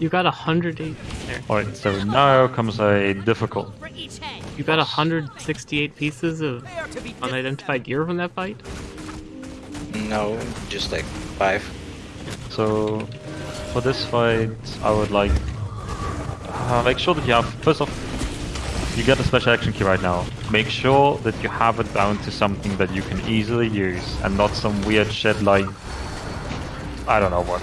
You got a hundred eight there. Alright, so now comes a difficult. You got a hundred sixty-eight pieces of unidentified gear from that fight. No, just like five. So for this fight, I would like uh, make sure that you have first off you get a special action key right now. Make sure that you have it bound to something that you can easily use and not some weird shit like I don't know what.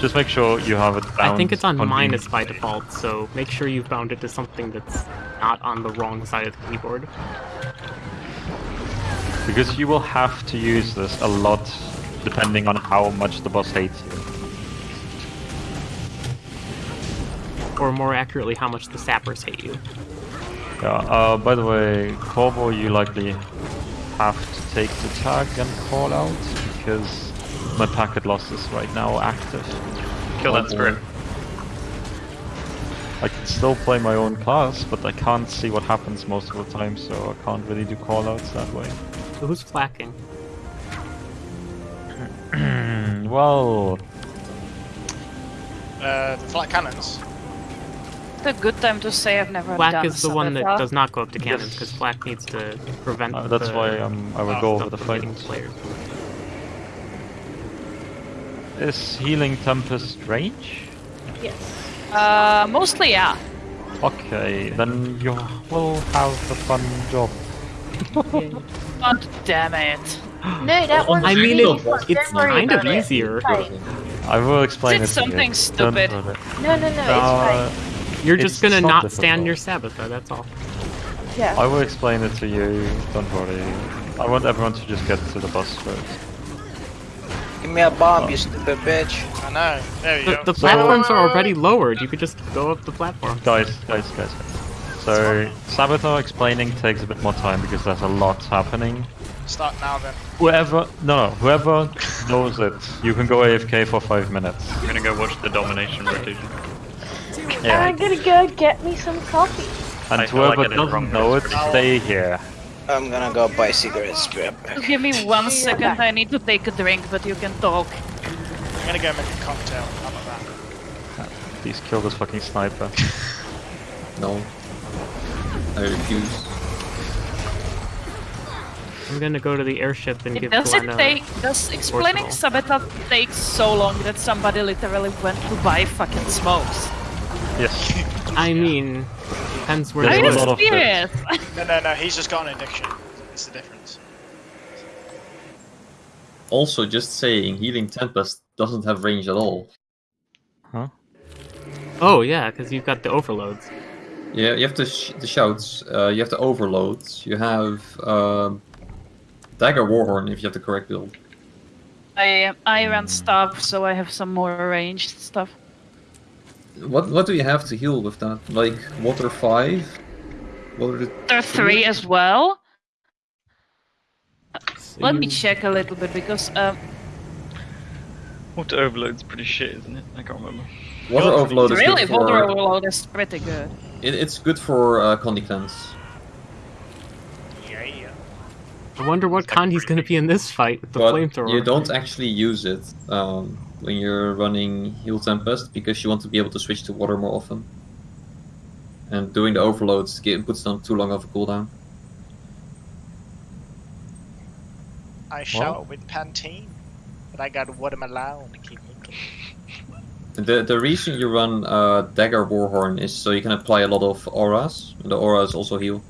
Just make sure you have it bound. I think it's on minus by default, so make sure you've bound it to something that's not on the wrong side of the keyboard. Because you will have to use this a lot depending on how much the boss hates you. Or more accurately, how much the sappers hate you. Yeah, uh, by the way, Corvo, you likely have to take the tag and call out because my packet loss is right now active. Kill that spirit. I can still play my own class, but I can't see what happens most of the time, so I can't really do callouts that way. So who's flacking? well, Uh, the flat cannons. It's a good time to say I've never Flak done is the one that Sabotage. does not go up to cannons, Yes. because Flak needs to prevent uh, that's the why um, I would Oh, go over stuff the from fight. players. Is Healing Tempest range? Yes. Uh, mostly, yeah. Okay, then you will have a fun job. God damn it. No, that one. I mean, Don't it, it's kind of easier. I will explain Did it to you. something stupid. worry. No, no, no, it's Uh, fine. You're It's just gonna not not difficult. stand your Sabetha, that's all. Yeah. I will explain it to you, don't worry. I want everyone to just get to the bus first. Give me a bomb, you stupid bitch. I know. There you The, go. the platforms are already lowered, you could just go up the platform. Guys, guys, guys, guys. So, Saboteur explaining takes a bit more time because there's a lot happening. Start now then. Whoever, no, no, whoever knows it, you can go AFK for five minutes. I'm gonna go watch the domination rotation. Yeah. I'm gonna go get me some coffee. And I feel like whoever I did it wrong, doesn't know it, stay here. I'm gonna go buy cigarettes, be right give me one second, I need to take a drink, but you can talk. I'm gonna go make a cocktail. How about that? Please kill this fucking sniper. No. I refuse. I'm gonna go to the airship and give Does it Glenn a... take, does explaining Portugal. Sabotage take so long that somebody literally went to buy fucking smokes? Yes. I mean, depends where There's Are they a you lot live. of serious? No, no, no. He's just got an addiction. It's the difference. Also, just saying, Healing Tempest doesn't have range at all. Huh? Oh yeah, because you've got the overloads. Yeah, you have the, sh- the shouts, uh, you have the overloads, you have um, Dagger Warhorn if you have the correct build. I I ran stuff, so I have some more ranged stuff. What what do you have to heal with that? Like Water 5? Water There are three as well. So Let me check a little bit because um, Water overload's pretty shit, isn't it? I can't remember. Water Overload is really good for... water overload is pretty good. It, it's good for uh, Condi Cleanse. Yeah, yeah. I wonder what Kandi's gonna be in this fight with the but flamethrower. you don't actually use it um, when you're running Heal Tempest because you want to be able to switch to water more often. And doing the overloads get, puts them too long of a cooldown. I shout with Pantene, but I got watermelon to keep moving. The the reason you run uh, Dagger Warhorn is so you can apply a lot of auras, and the auras also heal.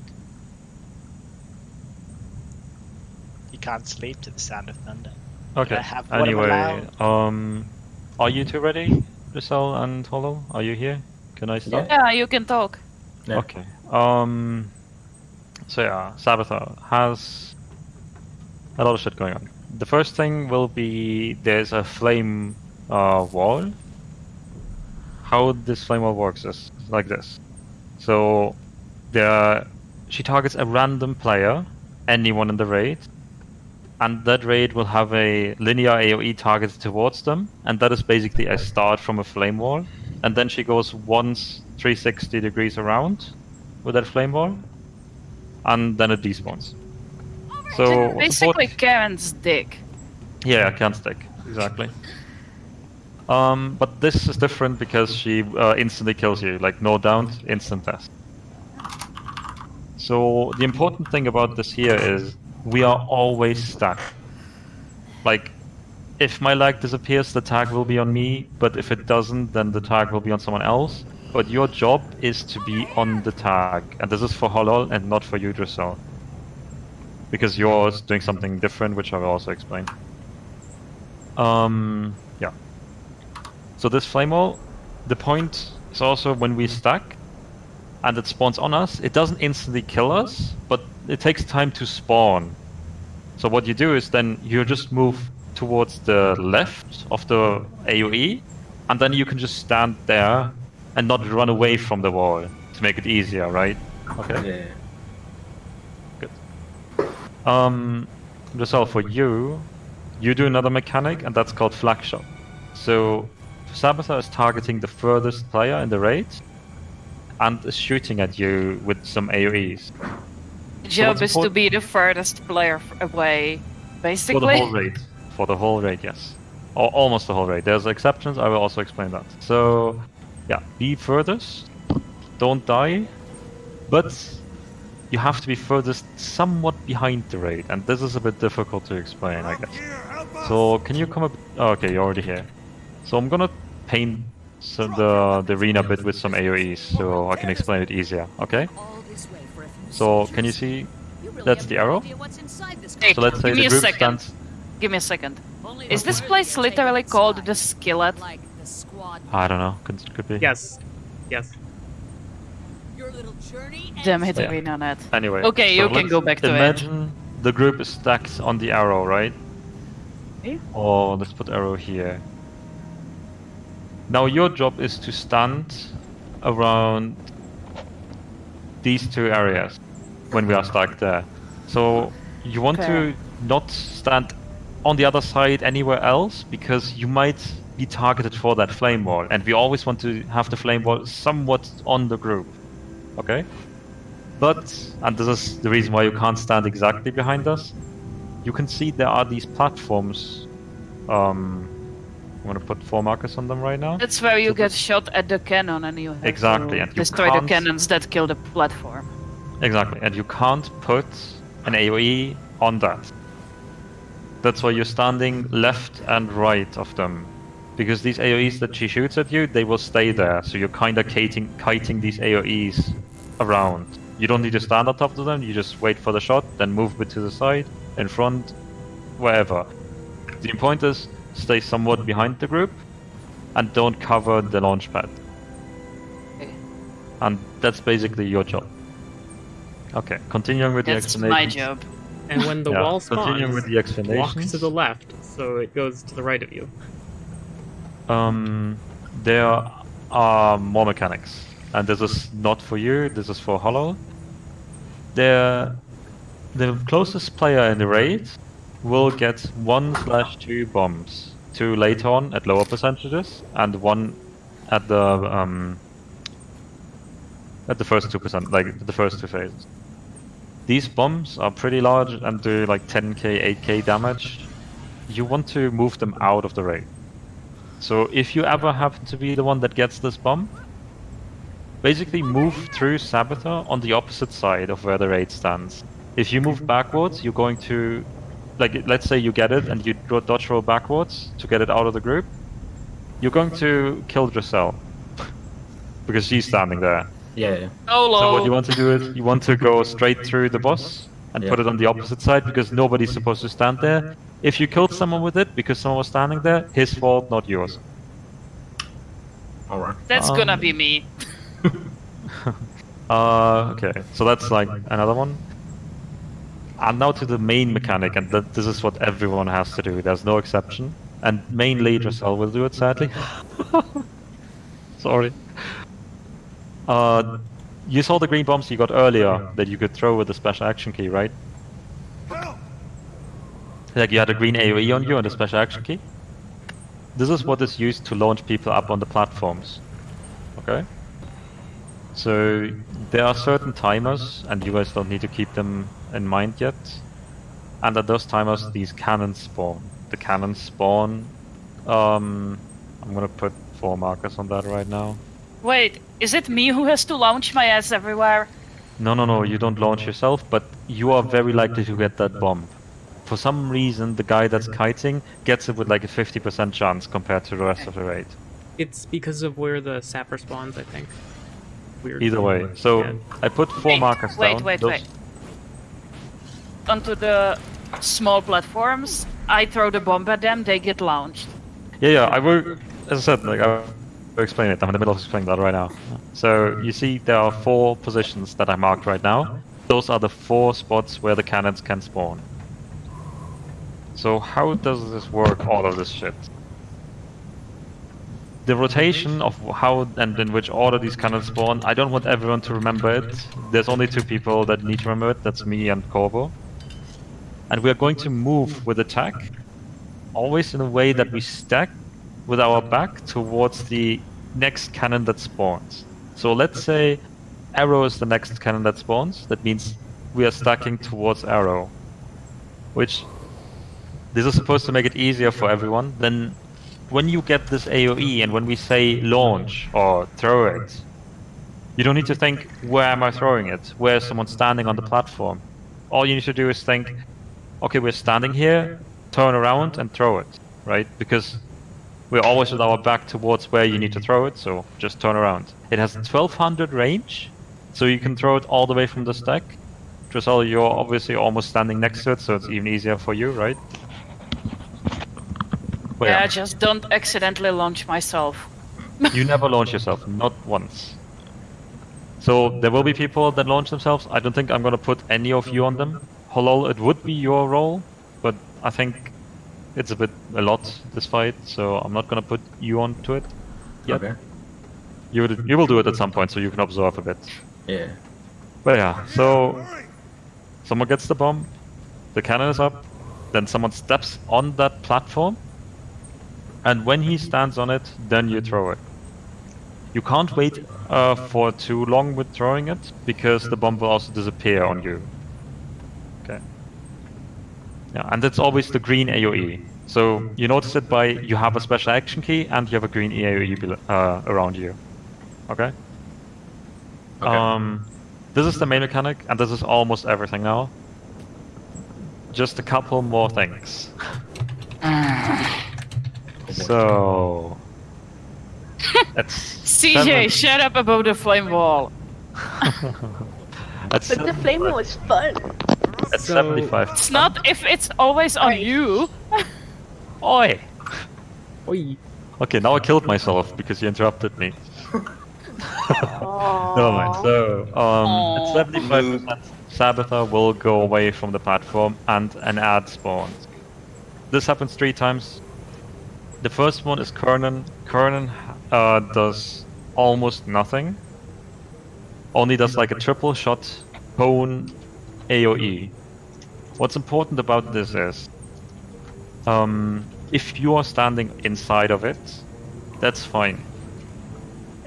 You can't sleep to the sound of thunder. Okay. Have Anyway, um, are you two ready, Giselle and Hollow? Are you here? Can I start? Yeah, you can talk. Yeah. Okay. Um. So yeah, Saboteur has a lot of shit going on. The first thing will be there's a flame uh, wall. How this flame wall works is like this. So there, she targets a random player, anyone in the raid, and that raid will have a linear AOE targeted towards them, and that is basically a start from a flame wall. And then she goes once 360 degrees around with that flame wall, and then it despawns. So Basically, what- Karen's dick. yeah, can't stick exactly. Um, but this is different because she uh, instantly kills you, like no down, instant death. So the important thing about this here is we are always stuck. Like, if my leg disappears, the tag will be on me, but if it doesn't, then the tag will be on someone else. But your job is to be on the tag, and this is for Holol and not for you. Because you're doing something different, which I will also explain. Um, yeah. So this flame wall, the point is also when we stack and it spawns on us, it doesn't instantly kill us, but it takes time to spawn. So what you do is then you just move towards the left of the AoE, and then you can just stand there and not run away from the wall to make it easier, right? Okay. Yeah. Um, Giselle, for you, you do another mechanic, and that's called flak shot. So, Sabetha is targeting the furthest player in the raid, and is shooting at you with some AoEs job what's is to be the furthest player f- away, for basically. the whole raid. For the whole raid, yes, or almost the whole raid. There's exceptions. I will also explain that. So, yeah, be furthest, don't die, but you have to be furthest somewhat behind the raid, and this is a bit difficult to explain, I guess. So can you come up? Oh, okay, you're already here. So I'm gonna paint some, the the arena bit with some AOE's so I can explain it easier. Okay. So can you see? That's the arrow. Hey, So let's say give the a group second. stands. Give me a second. Is this place literally called the Skillet? I don't know. Could could be. Yes. Yes. Damn it, Yeah. ArenaNet. Anyway. Okay, you can go back to it. Imagine the group is stacked on the arrow, right? Okay. Oh, let's put arrow here. Now your job is to stand around these two areas when we are stuck there. So you want Fair. to not stand on the other side anywhere else because you might be targeted for that flame wall, and we always want to have the flame wall somewhat on the group. Okay? But, and this is the reason why you can't stand exactly behind us, you can see there are these platforms. Um, I'm gonna put four markers on them right now. That's where you So get shot at the cannon and you have Exactly, to and you destroy the cannons that kill the platform. Exactly, and you can't put an AoE on that. That's why you're standing left and right of them. Because these AoEs that she shoots at you, they will stay there. So you're kind of kiting, kiting these AoEs around. You don't need to stand on top of them, you just wait for the shot, then move a bit to the side, in front, wherever. The point is, stay somewhat behind the group, and don't cover the launch pad. Okay. And that's basically your job. Okay, continuing with the That's explanation. my job. And when the Yeah, wall spawns, with the walk to the left, so it goes to the right of you. Um, there are more mechanics, and this is not for you. This is for Hollow. There, the closest player in the raid will get one slash two bombs. Two later on at lower percentages, and one at the um, at the first two percent, like the first two phases. These bombs are pretty large and do like 10k, 8k damage. You want to move them out of the raid. So if you ever happen to be the one that gets this bomb, basically move through Sabathar on the opposite side of where the raid stands. If you move backwards, you're going to, like, let's say you get it and you do- dodge roll backwards to get it out of the group, you're going to kill Dressel. because she's standing there. Yeah, yeah. Solo. So what you want to do is you want to go straight through the boss and Yeah. put it on the opposite side because nobody's supposed to stand there. If you killed someone with it because someone was standing there, his fault, not yours. Alright. That's gonna um, be me. Uh, okay, so that's like another one. And now to the main mechanic, and that this is what everyone has to do. There's no exception, and mainly Dressel will do it. Sadly, sorry. Uh, you saw the green bombs you got earlier that you could throw with the special action key, right? Like you had a green AOE on you and a special action key. This is what is used to launch people up on the platforms. Okay. So there are certain timers, and you guys don't need to keep them in mind yet. And at those timers, these cannons spawn. The cannons spawn. Um, I'm gonna put four markers on that right now. Wait, is it me who has to launch my ass everywhere? No, no, no, you don't launch yourself, but you are very likely to get that bomb. For some reason, the guy that's kiting gets it with like a 50% chance compared to the rest of the raid. It's because of where the sapper spawns, I think. Weird. Either way, so Yeah. I put four Wait, markers wait, down. wait, Those- wait. Onto the small platforms, I throw the bomb at them, they get launched. Yeah, yeah, I will. As I said, like I will explain it. I'm in the middle of explaining that right now. So you see, there are four positions that I marked right now. Those are the four spots where the cannons can spawn. So how does this work? All of this shit. The rotation of how and in which order these cannons spawn. I don't want everyone to remember it. There's only two people that need to remember it. That's me and Corvo. And we are going to move with attack always in a way that we stack with our back towards the next cannon that spawns. So let's say arrow is the next cannon that spawns. That means we are stacking towards arrow. Which this is supposed to make it easier for everyone. Then when you get this AoE and when we say launch or throw it, you don't need to think where am I throwing it? Where is someone standing on the platform? All you need to do is think, okay, we're standing here, turn around and throw it, right? Because we're always with our back towards where you need to throw it, so just turn around. It has 1200 range, so you can throw it all the way from the stack. Dressel, you're obviously almost standing next to it, so it's even easier for you, right? But yeah, yeah, just don't accidentally launch myself. you never launch yourself, not once. So there will be people that launch themselves. I don't think I'm gonna put any of you on them. Holol, it would be your role, but I think it's a bit a lot this fight, so I'm not gonna put you onto it. Yet. Okay. You would, you will do it at some point, so you can observe a bit. Yeah. But yeah, so someone gets the bomb, the cannon is up, then someone steps on that platform, and when he stands on it, then you throw it. You can't wait uh, for too long with throwing it, because the bomb will also disappear on you. Okay. Yeah, and that's always the green AoE. So you notice it by you have a special action key and you have a green AoE uh, around you. Okay. Okay. Um, this is the main mechanic, and this is almost everything now. Just a couple more things. so. It's CJ, seven- shut up about the flame wall. at But the seven- flame was fun. At So- 75. It's not if it's always on Right. you. Oi! Oi. Okay, now I killed myself because you interrupted me. Never mind. So, um, Aw. at 75%, Sabetha will go away from the platform and an ad spawns. This happens three times. The first one is Kernan. Kernan uh, does almost nothing. Only does like a triple shot bone, AoE. What's important about this is, um, if you are standing inside of it, that's fine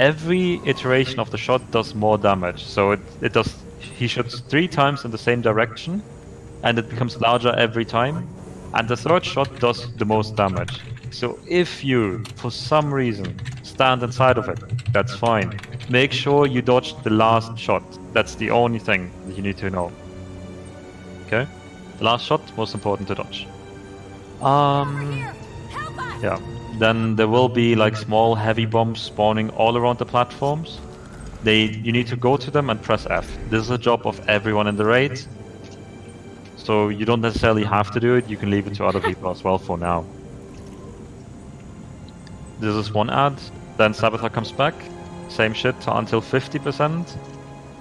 every iteration of the shot does more damage. So it, it does he shoots three times in the same direction and it becomes larger every time. And the third shot does the most damage. So if you, for some reason, stand inside of it, that's fine. Make sure you dodge the last shot. That's the only thing that you need to know. Okay? The last shot, most important to dodge. Um yeah. Then there will be like small heavy bombs spawning all around the platforms. They you need to go to them and press F. This is a job of everyone in the raid. So you don't necessarily have to do it, you can leave it to other people as well for now. This is one ad, then Saboteur comes back, same shit until 50%.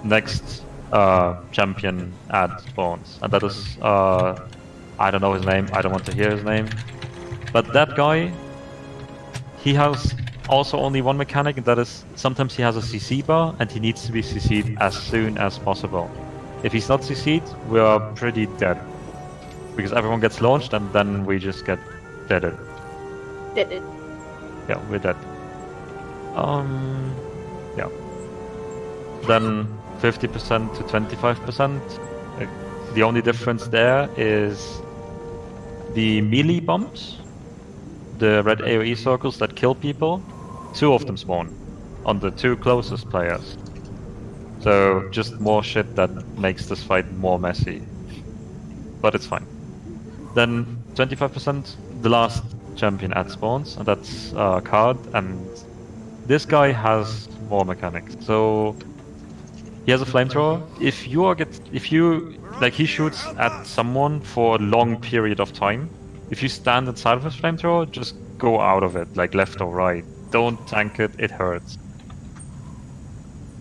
Next uh, champion ad spawns, and that is uh, I don't know his name, I don't want to hear his name. But that guy, he has also only one mechanic, and that is sometimes he has a CC bar, and he needs to be CC'd as soon as possible. If he's not CC'd, we are pretty dead. Because everyone gets launched, and then we just get deaded. It. Yeah, we're dead. Um, yeah. Then 50% to 25%. Like, the only difference there is the melee bombs. the red AoE circles that kill people, two of them spawn on the two closest players. So just more shit that makes this fight more messy. But it's fine. Then 25%, the last champion at spawns, and that's uh, Karde, and this guy has more mechanics. So he has a flamethrower. If you are get, if you like, he shoots at someone for a long period of time. If you stand inside of his flamethrower, just go out of it, like left or right. Don't tank it; it hurts.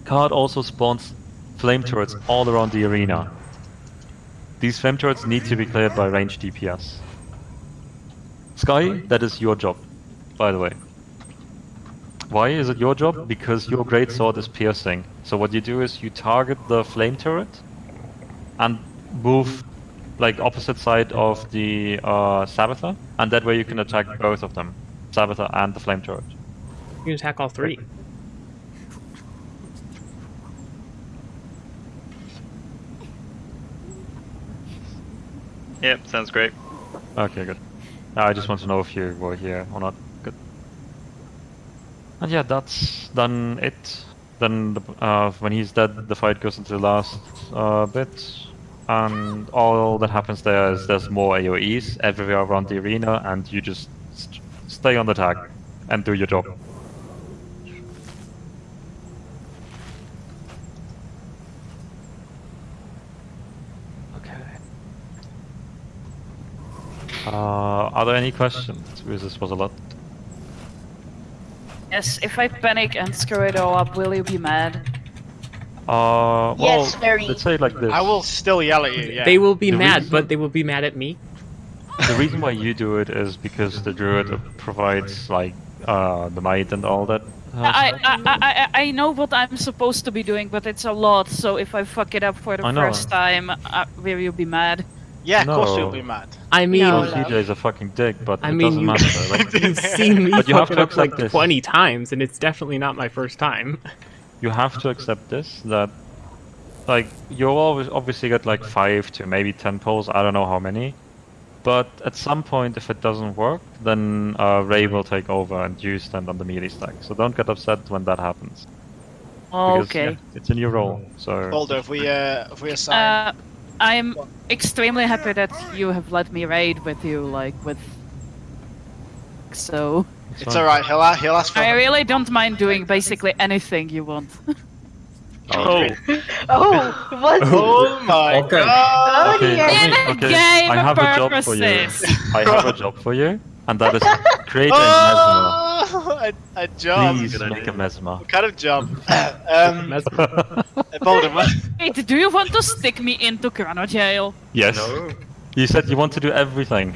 Karde also spawns flame turrets all around the arena. These flame turrets need to be cleared by ranged DPS. Sky, that is your job, by the way. Why is it your job? Because your great sword is piercing. So what you do is you target the flame turret and move like opposite side of the uh, Sabbather, and that way you can attack both of them, Sabbather and the flame turret. You can attack all three. Yep, sounds great. Okay, good. I just want to know if you were here or not. And yeah, that's done it. Then the, uh, when he's dead, the fight goes into the last uh, bit. And all that happens there is there's more AoEs everywhere around the arena, and you just st- stay on the tag and do your job. Okay. Uh, are there any questions? Because this was a lot. Yes, if I panic and screw it all up, will you be mad? Uh, well, Yes, very. let's say it like this. I will still yell at you. Yeah. They will be The mad, reason- but they will be mad at me. The reason why you do it is because the druid provides like uh, the might and all that. uh, I. I, I, I I know what I'm supposed to be doing, but it's a lot. So if I fuck it up for the first time, uh, will you be mad? Yeah, of course you'll be mad. I mean, No, Oh. CJ is a fucking dick, but I it mean, doesn't you- matter. Like, you've seen me But you have fuck to up like this. 20 times, and it's definitely not my first time. you have to accept this that like you'll always obviously get like five to maybe ten pulls. I don't know how many. But at some point, if it doesn't work, then uh, Ray will take over and you stand on the melee stack. So don't get upset when that happens. Because, Okay. yeah, it's a new role, so Boulder, if we uh, if we assign. Uh, I'm extremely happy that you have let me raid with you, like with. So it's it's alright. He'll a- he'll ask for. I really don't mind doing basically anything you want. Oh. oh, Oh, what? Oh my oh Okay. god! Oh, Okay, dear. okay, In okay. I have a job for you. I have a job for you, and that is create a mesmer. Oh, a, a job. Please Good make idea. a mesmer. What kind of jump? um, Mesmer. Boulder. Wait, do you want to stick me into Chrono Jail? yes. no. You said you want to do everything.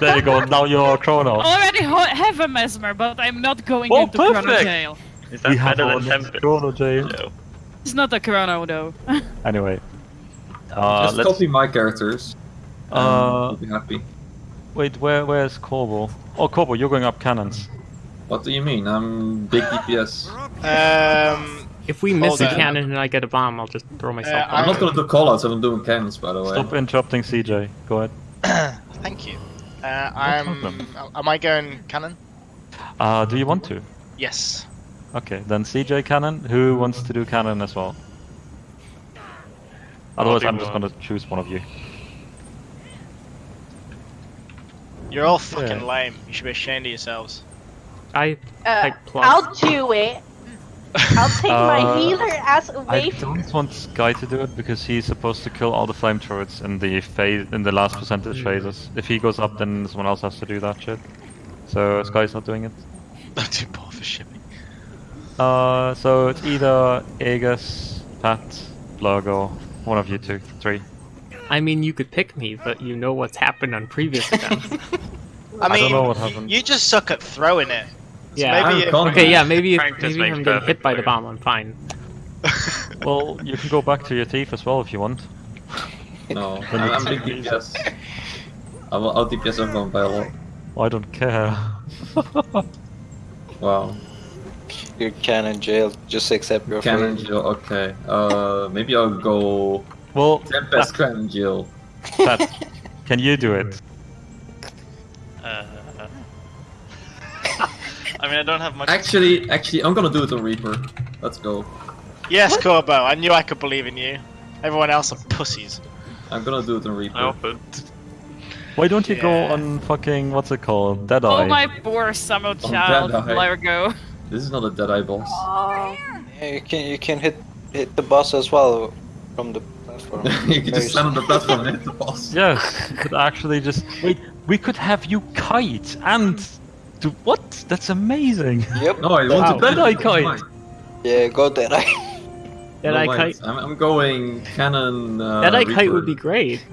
there you go. Now you're Chrono. Already ho- have a mesmer, but I'm not going Oh, into Chrono perfect. Jail. Is We that have better our than Tempest? Chrono jail. No. It's not a Chrono though. Anyway. Uh, Just let's, copy my characters. and Uh, I'll be happy. Wait, where where's Corbo? Oh, Corbo, you're going up cannons. What do you mean? I'm big DPS. Um, If we miss Hold a on. cannon and I get a bomb, I'll just throw myself. Uh, I'm not gonna do callouts. I'm doing cannons, by the way. Stop interrupting CJ. Go ahead. thank you. Uh, I'm. problem. Am I going cannon? Uh, do you want to? Yes. Okay, then CJ cannon. Who wants to do cannon as well? Otherwise, I'm just gonna choose one of you. You're all fucking Yeah. lame. You should be ashamed of yourselves. I Uh, type plus. I'll do it. I'll take my Uh, healer ass I away from don't want Sky to do it because he's supposed to kill all the flame turrets in the phase in the last percentage phases. If he goes up, then someone else has to do that shit. So Sky's not doing it. I'm too poor for shipping. Uh, so it's either Aegis, Pat, Blurgo, one of you two, three. I mean, you could pick me, but you know what's happened on previous events. I mean, don't know what happened. you just suck at throwing it. So Yeah. maybe I'm if- okay, yeah, maybe if, Practice maybe if I'm getting hit by the bomb, I'm fine. Well, you can go back to your teeth as well if you want. No, I'm, I'm big DPS. I will out DPS everyone by a lot. I don't care. Wow. Your cannon jail. Just accept your Cannon fate. Jill, okay. Uh, maybe I'll go well, Tempest Cannon Jill. Pat, can you do it? Uh, I mean, I don't have much. Actually, actually, I'm gonna do it on Reaper. Let's go. Yes, Corbo, I knew I could believe in you. Everyone else are pussies. I'm gonna do it on Reaper. I offered. Why don't you go on fucking what's it called? Deadeye. Oh my poor summer child, Deadeye. Largo. This is not a Deadeye boss. Oh. Yeah, you can you can hit hit the boss as well from the platform. you can Very just stand on the platform and hit the boss. Yeah, you could actually just wait. We could have you kite and do what? That's amazing. Yep. No, I want Wow. to Deadeye That's kite. Yeah, go there. Dead No, Eye mine. Kite. I'm, I'm going cannon. Uh, Dead Eye Kite would be great.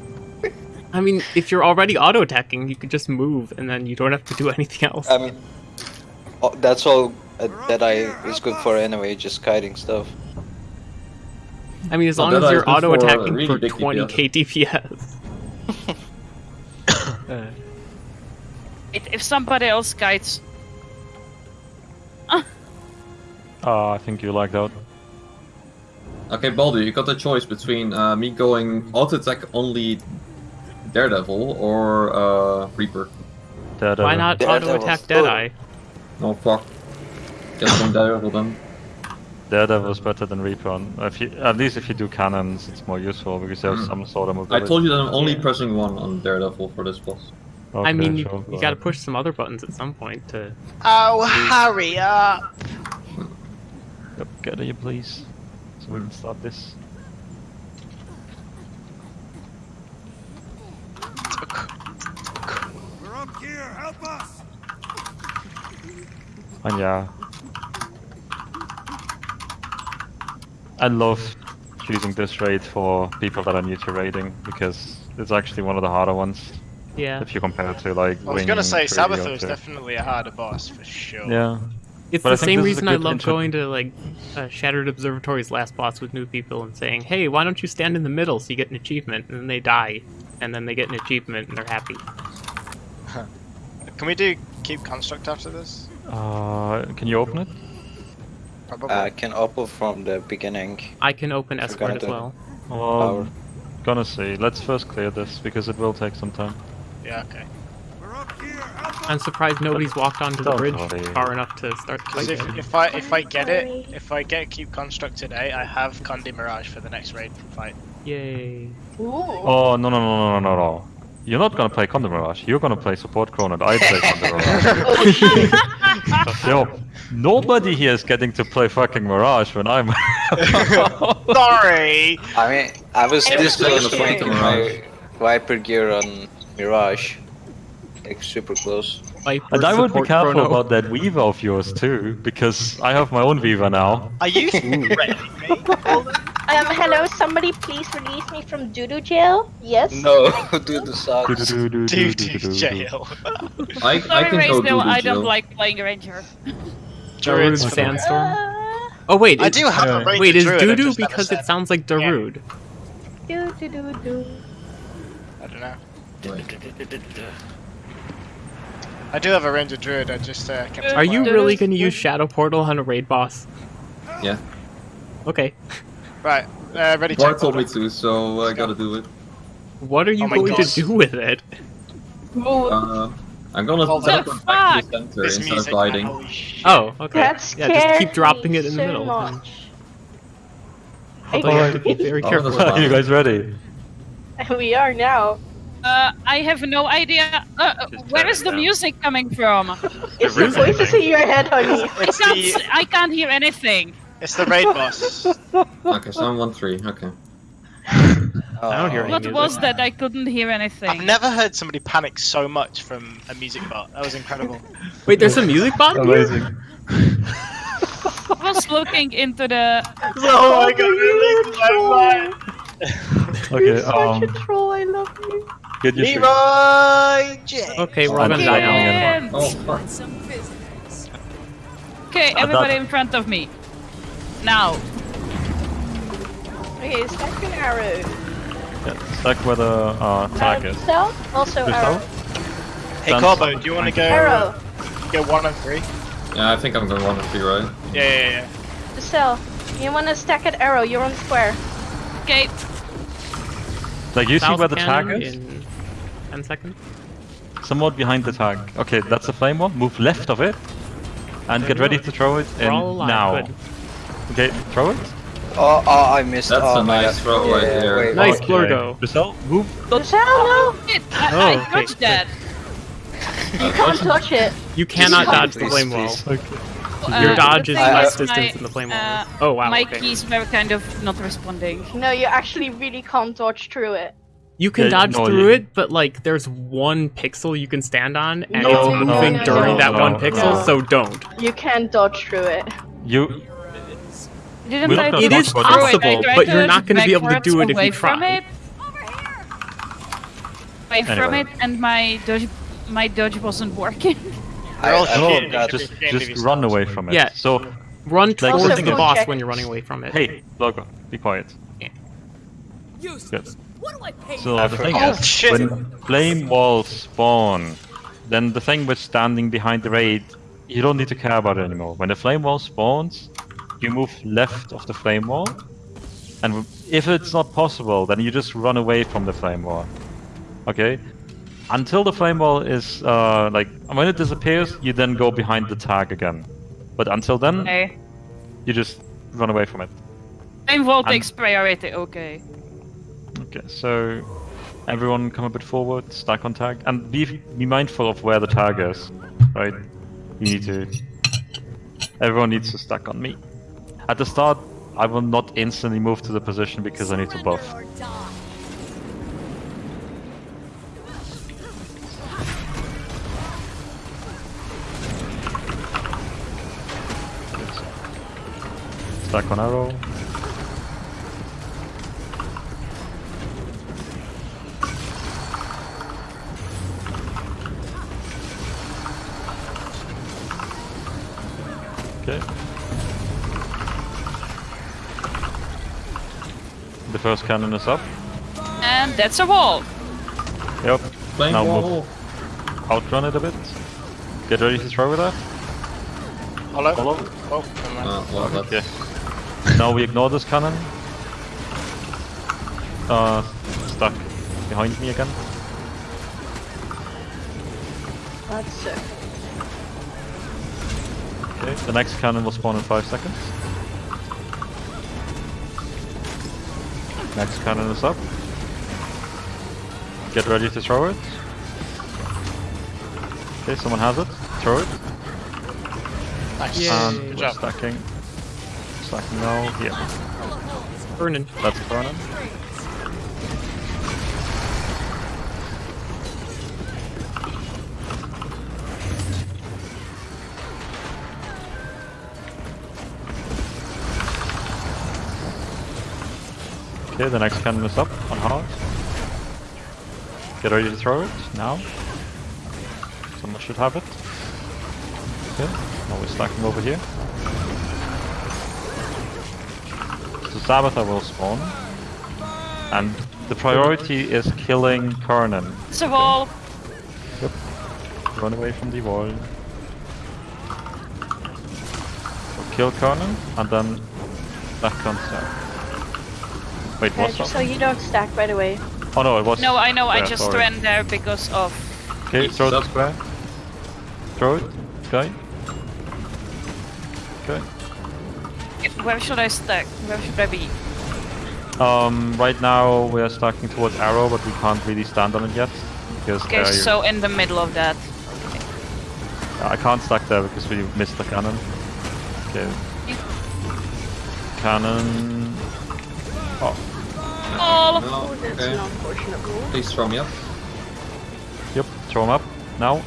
I mean, if you're already auto attacking, you could just move and then you don't have to do anything else. I mean, oh, that's all uh, that I is good for anyway. Just kiting stuff. I mean, as Oh, long as you're auto attacking really for 20k DPS. Uh, If if somebody else guides, Uh, I think you like that. Okay, Baldur, you got the choice between uh, me going auto attack only Daredevil or uh, Reaper. Deadeye. why not Daredevil. auto attack Deadeye? No, fuck. Just going Daredevil then. Daredevil is better than Reaper. on- If you, at least if you do cannons, it's more useful because there's Mm. some sort of mobility. I told you that I'm only Yeah. pressing one on Daredevil for this boss. I Okay, mean, you, sure, you go gotta push some other buttons at some point to. Oh, hurry up! Yep, get here, please, so we can start this. We're up here, help us! And yeah, I love choosing this raid for people that are new to raiding because it's actually one of the harder ones Yeah. if you compare it to like. I was Wing gonna say 3 or Sabather is definitely a harder boss for sure. Yeah, It's But the same this is a reason I love intro- going to like uh, Shattered Observatory's last boss with new people and saying, "Hey, why don't you stand in the middle so you get an achievement?" And then they die, and then they get an achievement and they're happy. Can we do keep construct after this? uh, can you open it? Probably. I can open from the beginning. I can open Forgot escort as it. well. Well, Power. gonna see. Let's first clear this because it will take some time. yeah, okay. I'm surprised nobody's walked onto the Don't bridge worry. far enough to start the fight. if, if I if I get it, if I get Cube construct today, I have Condi Mirage for the next raid fight. Yay! Ooh. Oh no no no no no no! You're not gonna play Condi Mirage. You're gonna play support Chrono. and I play Condi Mirage. Yo, nobody here is getting to play fucking Mirage when I'm. Sorry. I mean, I was I this was close to thinking. putting my Viper gear on Mirage. Like super close. Viper and I would be careful chrono. about that Weaver of yours too, because I have my own Weaver now. Are you threatening me? Um, hello, somebody please release me from doo-doo jail? Yes? No, dude, the sucks. Dude, jail. I, I sorry, can go Raysdale, do I the don't like playing Ranger. Darude Druids. Sandstorm. Uh, Oh wait, I do have a ranger Wait, is druid, I Doodoo just because it sounds like Darude? doo-doo-doo-doo. I don't know. I do have a ranger druid. I just uh, kept. Are you really gonna use Shadow Portal on a raid boss? Yeah. Okay. right? Uh, ready? Bart check. told me to, so I gotta do it. What are you Oh going God. to do with it? Uh, I'm gonna Hold teleport on. back to the center This instead of music. gliding. Holy. Oh, okay. that yeah, just keep dropping it in the middle. much. Although you have to be very careful. that's Are you guys ready? we are now. Uh, I have no idea. Uh, uh, Just where turn is it the down. music coming from? It's the really voices in your head, honey. It's can't. the s- I can't hear anything. it's the raid boss. Okay, so I'm 1-3, okay. I don't hear any Oh. What music. was that? I couldn't hear anything. I've never heard somebody panic so much from a music bot. That was incredible. Wait, there's a music bot in here? I was looking into the. oh my god! Really? Okay, You're such um, a troll, I love you. get your shit. Leroy J. Okay, we're all I'm gonna die now. Oh, fuck. Okay, everybody in front of me. Now. Okay, second arrow. Yeah, stack where the uh, tag Um, is. South, also Yourself? arrow. Hey Dance. Corbo, do you want to go Arrow. go one and three? Yeah, I think I'm going 1-3, right? Yeah, yeah, yeah. The. You wanna stack at arrow, you're on square. Okay. Like you see where the tag cannon is? in 10 seconds. Somewhat behind the tag. Okay, that's the flame one. Move left of it. And get ready to throw it in We're all alive. now. Okay, throw it. Oh, oh, I missed. That's oh a nice God. throw right Yeah, there. wait, Nice Okay. Blurgo. Giselle, move. Luciano, Shit, I, Oh, I okay. dodged that. you can't touch it. You cannot Please, dodge the flame please. wall. Uh, Your the dodge is less is distance my, than the flame wall uh, is. Oh wow. My okay. keys were kind of not responding. No, you actually really can't dodge through it. You can Yeah, dodge no, through you- it, but like there's one pixel you can stand on, and No, it's moving no, during no, that no, one no. pixel. So don't. You can't dodge through it. You. Didn't We're I not It gonna is talk about through it? Possible, but you're not going to be able to do it if away you from try. it. Away from it, and my dodge, my dodge wasn't working. I, We're all I shooting. forgot. Just, just run away from it. Yeah. So, Run Like, towards the boss check- when you're running away from it. hey, Logo, be quiet. Good. So I the thing forgot. is, Oh, shit. when flame walls spawn, then the thing with standing behind the raid, you don't need to care about it anymore. When the flame wall spawns, you move left of the flame wall, and if it's not possible, then you just run away from the flame wall. Okay? Until the flame wall is uh, like when it disappears, you then go behind the tag again. But until then, Okay. you just run away from it. Flame wall I'm- takes priority. Okay. Okay, so everyone come a bit forward, stack on tag, and be be mindful of where the tag is, right? You need to. Everyone needs to stack on me. At the start, I will not instantly move to the position because I need to buff. Stack on arrow. Okay. The first cannon is up. And that's a wall. Yep. Flame Now wall. move. Outrun it a bit. Get ready to throw with that. Hello? Follow. Oh, never. Uh, well, Okay. now we ignore this cannon. Uh, stuck behind me again. That's sick. Okay. The next cannon will spawn in five seconds. Next cannon is up. Get ready to throw it. Okay, someone has it. Throw it. Nice. Yay. And Good we're job. stacking. Stacking now. Yeah. Burning. That's Vernon. Okay, the next cannon is up on hard. Get ready to throw it now. Someone should have it. Okay, now we're stacking over here. So Sabetha will spawn. And the priority is killing Kernan. It's a wall. Run away from the wall. So kill Kernan and then back on stack. Wait, Okay, what's just up? so you don't stack right away. Oh no, it was. No, I know. I just sorry. ran there because of. Okay, throw the Stop. square. Throw it, guy. Okay. Where should I stack? Where should I be? Um, right now we are stacking towards arrow, but we can't really stand on it yet because Okay, there you- so in the middle of that. I can't stack there because we missed the cannon. Okay. Cannon. Oh, All. No, That's okay. an unfortunate rule. Please throw me up. yep. Throw him up now.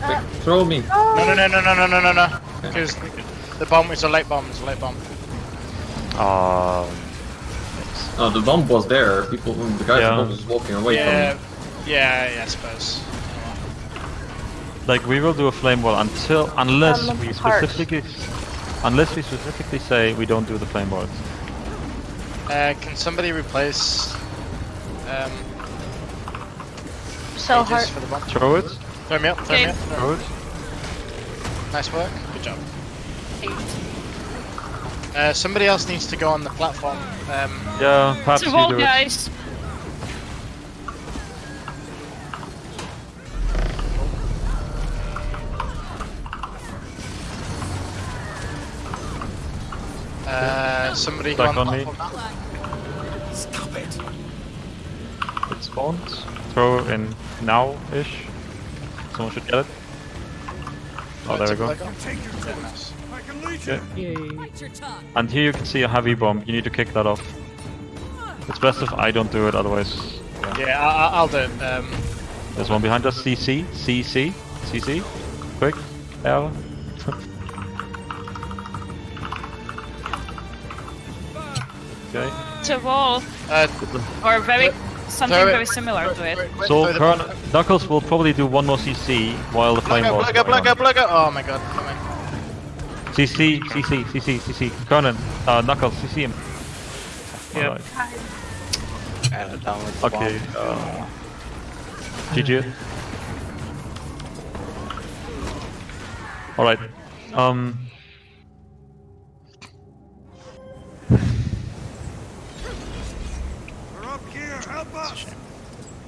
Quick, throw me. No, no, no, no, no, no, no, no, no. Because the bomb is a late bomb. It's a late bomb. Um. Oh, the bomb was there. People, the guy Yeah. was walking away yeah, from yeah, yeah, I suppose. Like we will do a flame wall until unless Um, we heart. specifically unless we specifically say we don't do the flame walls. Uh, can somebody replace um, So hard. for the bomb? Throw it. Throw me up, throw me up. Throw it. Nice work. Good job. Uh, somebody else needs to go on the platform. Um, Yeah, perhaps It's a you do guys. Uh, somebody Back go on, on me. top of that. It spawns. Throw in now-ish. Someone should get it. Oh, there we go. Tick leg on. Yeah, nice. Okay. Yay. And here you can see a heavy bomb. You need to kick that off. It's best if I don't do it, otherwise. Yeah. Yeah, I, I- I'll do it. Um, There's one behind us. CC, CC, CC. Quick. L. okay. It's a wall, uh, or very something very similar to it. So throw Kern. Knuckles will probably do one more CC while the flame Plug war up, is plug up, going plug up, on. plug up. Oh my god, come in. CC, CC, CC, CC. Kernan, uh, Knuckles, CC him. Yep. Alright. And down with Okay. bomb. Uh, GG. Alright. Um.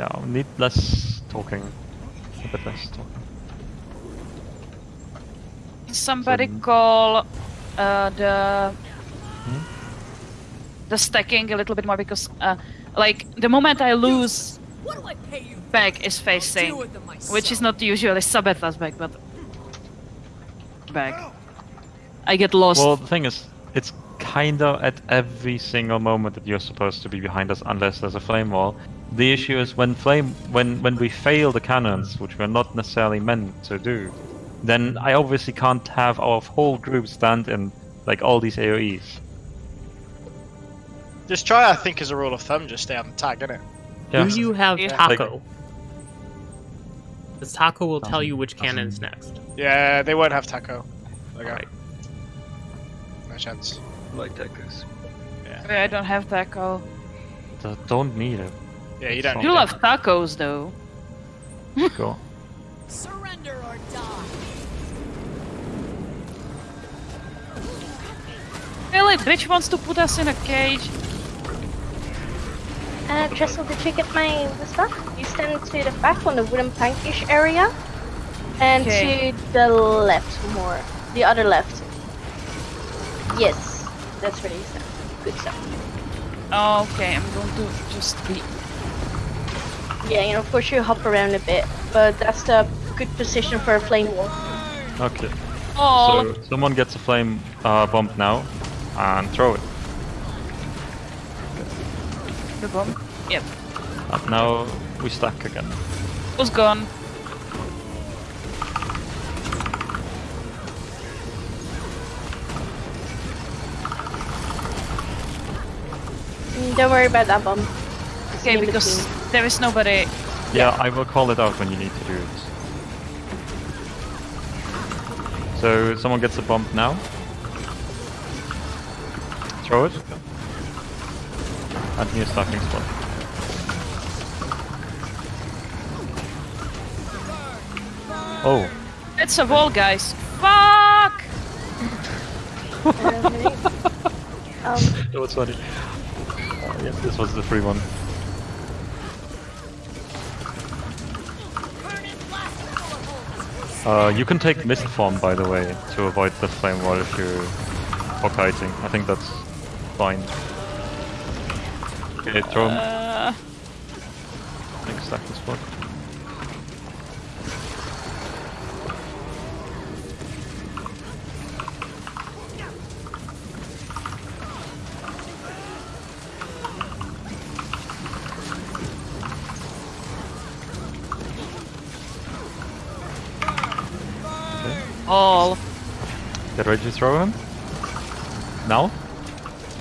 Yeah, we need less talking. A bit less talking. Somebody So- call uh, the Hmm? the stacking a little bit more because, uh, like, the moment I lose, back is facing, which is not usually Sabetha's back, but back. I get lost. Well, the thing is, it's kinda at every single moment that you're supposed to be behind us, unless there's a flame wall. The issue is when flame, when when we fail the cannons, which we're not necessarily meant to do, then I obviously can't have our whole group stand in like all these AOE's. Just try, I think, as a rule of thumb, just stay on the tag, innit? Yeah. Do you have Yeah. Taco? Because Taco will tell you um, which cannon's next. Yeah, they won't have taco. Okay. Alright. No chance. Like tacos. I don't have taco. D- Don't need it. Yeah, you don't. You You need love tacos though. Go. Surrender or die. Really, bitch wants to put us in a cage. Uh, Trestle, did you get my the stuff? You stand to the back on the wooden plankish area, and Okay. to the left more, the other left. Yes, that's where you stand. Good stuff. Okay, I'm going to just be. Yeah, and of course you hop around a bit, but that's the good position for a flame wall. Okay. Oh, So someone gets a flame uh, bomb now, and throw it. the bomb. Yep, And now we stack again. was gone. Mm, Don't worry about that bomb. Okay, because between. There is nobody. Yeah, I will call it out when you need to do it. So someone gets a bomb now. Throw it. And here's stacking spot. Oh, It's a wall, guys. Fuck! Um, that was funny. Uh, yes, this was the free one. Uh, you can take mist form, by the way, to avoid the flame wall if you're kiting. I think that's fine. Okay, throw him. Uh, stacking spot. All. Get ready to throw him. Now.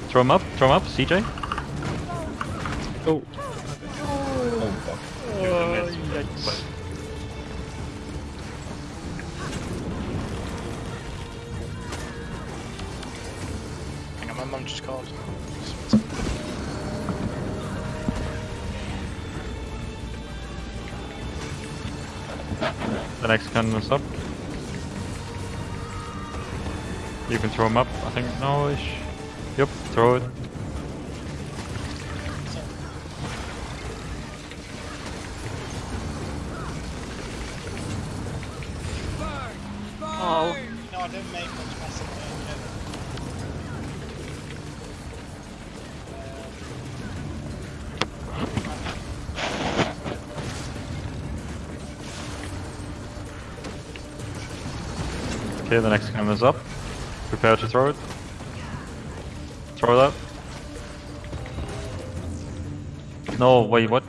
Throw him up. Throw him up. CJ. Oh, Oh fuck. Hang on, my mum just called. The next cannon is up. You can throw him up. I think no-ish. Yep. Throw it. Prepare to throw it. Throw that. No, wait, what?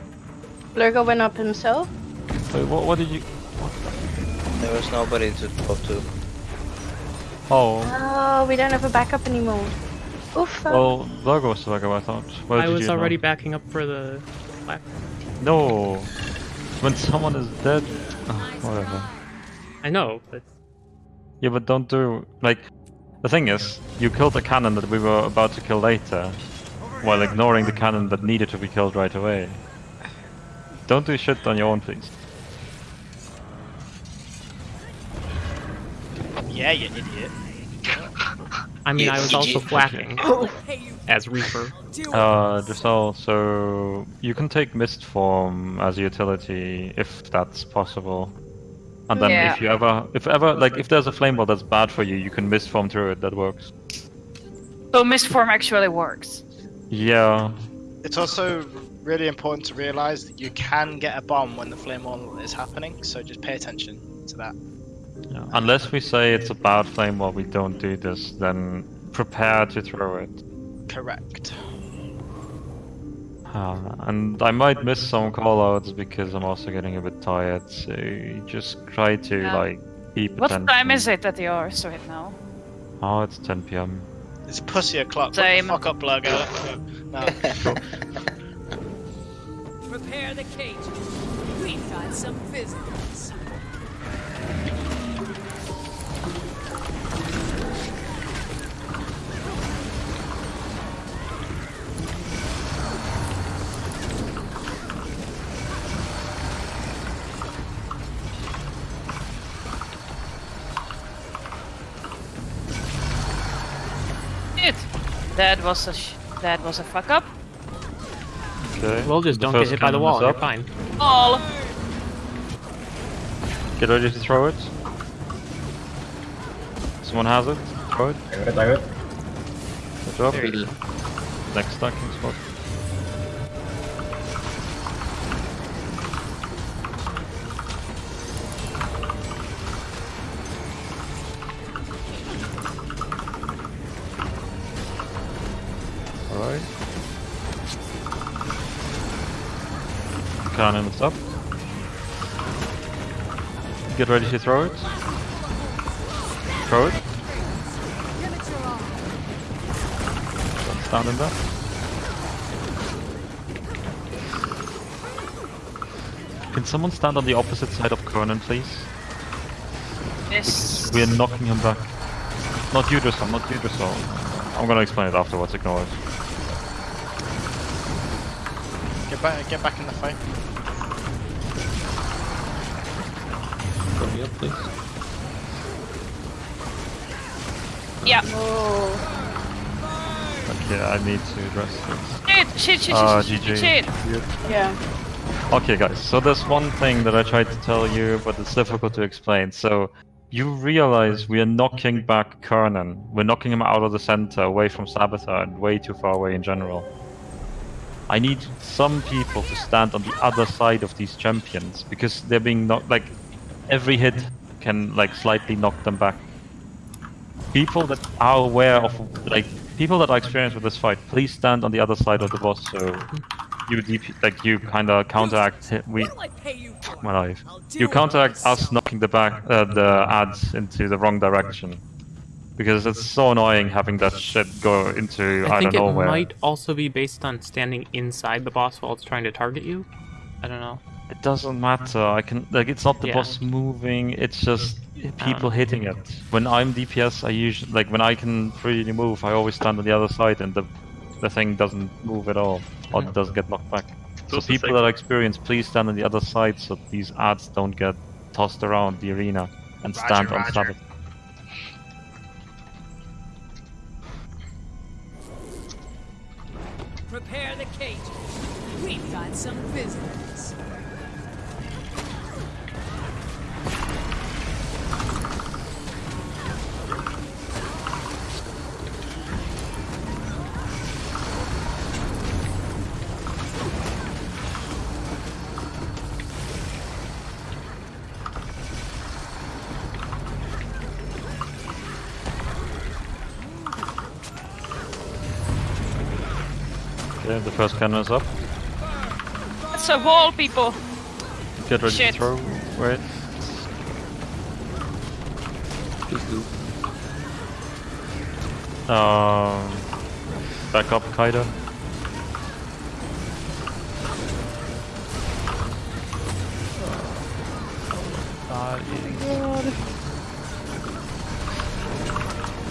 Blurgo went up himself. Wait, what, what did you... There was nobody to talk to. Oh, Oh, we don't have a backup anymore. Oof. well, Virgo was the backup, I thought. Where I did was you already know? backing up for the black. No! When someone is dead... Oh, whatever. I know, but Yeah, but don't do... Like, the thing is, you killed the cannon that we were about to kill later, while ignoring the cannon that needed to be killed right away. Don't do shit on your own, please. Yeah, you idiot. I mean, I was also flacking as Reaper. Uh, Giselle, so you can take Mist Form as a utility if that's possible. And then Yeah. if you ever, if ever, like if there's a flame ball that's bad for you, you can Mist Form through it, that works. So Mistform actually works. Yeah, It's also really important to realize that you can get a bomb when the flame wall is happening, so just pay attention to that. yeah. Unless we say it's a bad flame ball, we don't do this, then prepare to throw it. Correct. Uh, and I might miss some callouts because I'm also getting a bit tired, so just try to Yeah. like keep What attention. time is it at yours right now? Oh, it's 10 p.m. It's pussy o'clock. Put Same. the fuck up, Blurgo. No. prepare the cage. We've got some visitors. That was a sh- that was a fuck up. Okay. Well, just the don't get hit by the wall. is You're fine. All. Get ready to throw it. Someone has it. Throw it. I got it, I got it. Good job. Next stacking spot. Cannon is up. Get ready to throw it. Throw it. Give it. Stand in there. Can someone stand on the opposite side of Kernan, please? Yes. We are knocking him back. Not you, Dressel, not you, Dressel. I'm gonna explain it afterwards, ignore it. Get back, get back in the fight. Please. Yeah. Oh. Okay, I need to address this. Shit, shit, shit, Ah, shit, shit, GG. shit. Yeah. Okay, guys, so there's one thing that I tried to tell you, but it's difficult to explain. So, you realize we are knocking back Kernan. We're knocking him out of the center, away from Saboteur, and way too far away in general. I need some people to stand on the other side of these champions, because they're being knocked, like, every hit can, like, slightly knock them back. People that are aware of, like, people that are experienced with this fight, please stand on the other side of the boss, so you DP, like you kind of counteract hi- we What'll I pay you for? my life. You counteract us knocking the back uh, the ads into the wrong direction because it's so annoying having that shit go into I I, think don't it know where. might also be based on standing inside the boss while it's trying to target you. I don't know. It doesn't matter. I can like it's not the Yeah. boss moving. It's just people um, hitting it. When I'm DPS, I usually like when I can freely move. I always stand on the other side, and the the thing doesn't move at all, or it doesn't get knocked back. So also people that are experienced, please stand on the other side so these ads don't get tossed around the arena and Roger, stand on roger. Sabbath. Prepare the cage. We've got some visitors. First cannon is up. It's a wall, people. Get ready Shit. to throw. Wait. Please do. Um, back up, Kaido.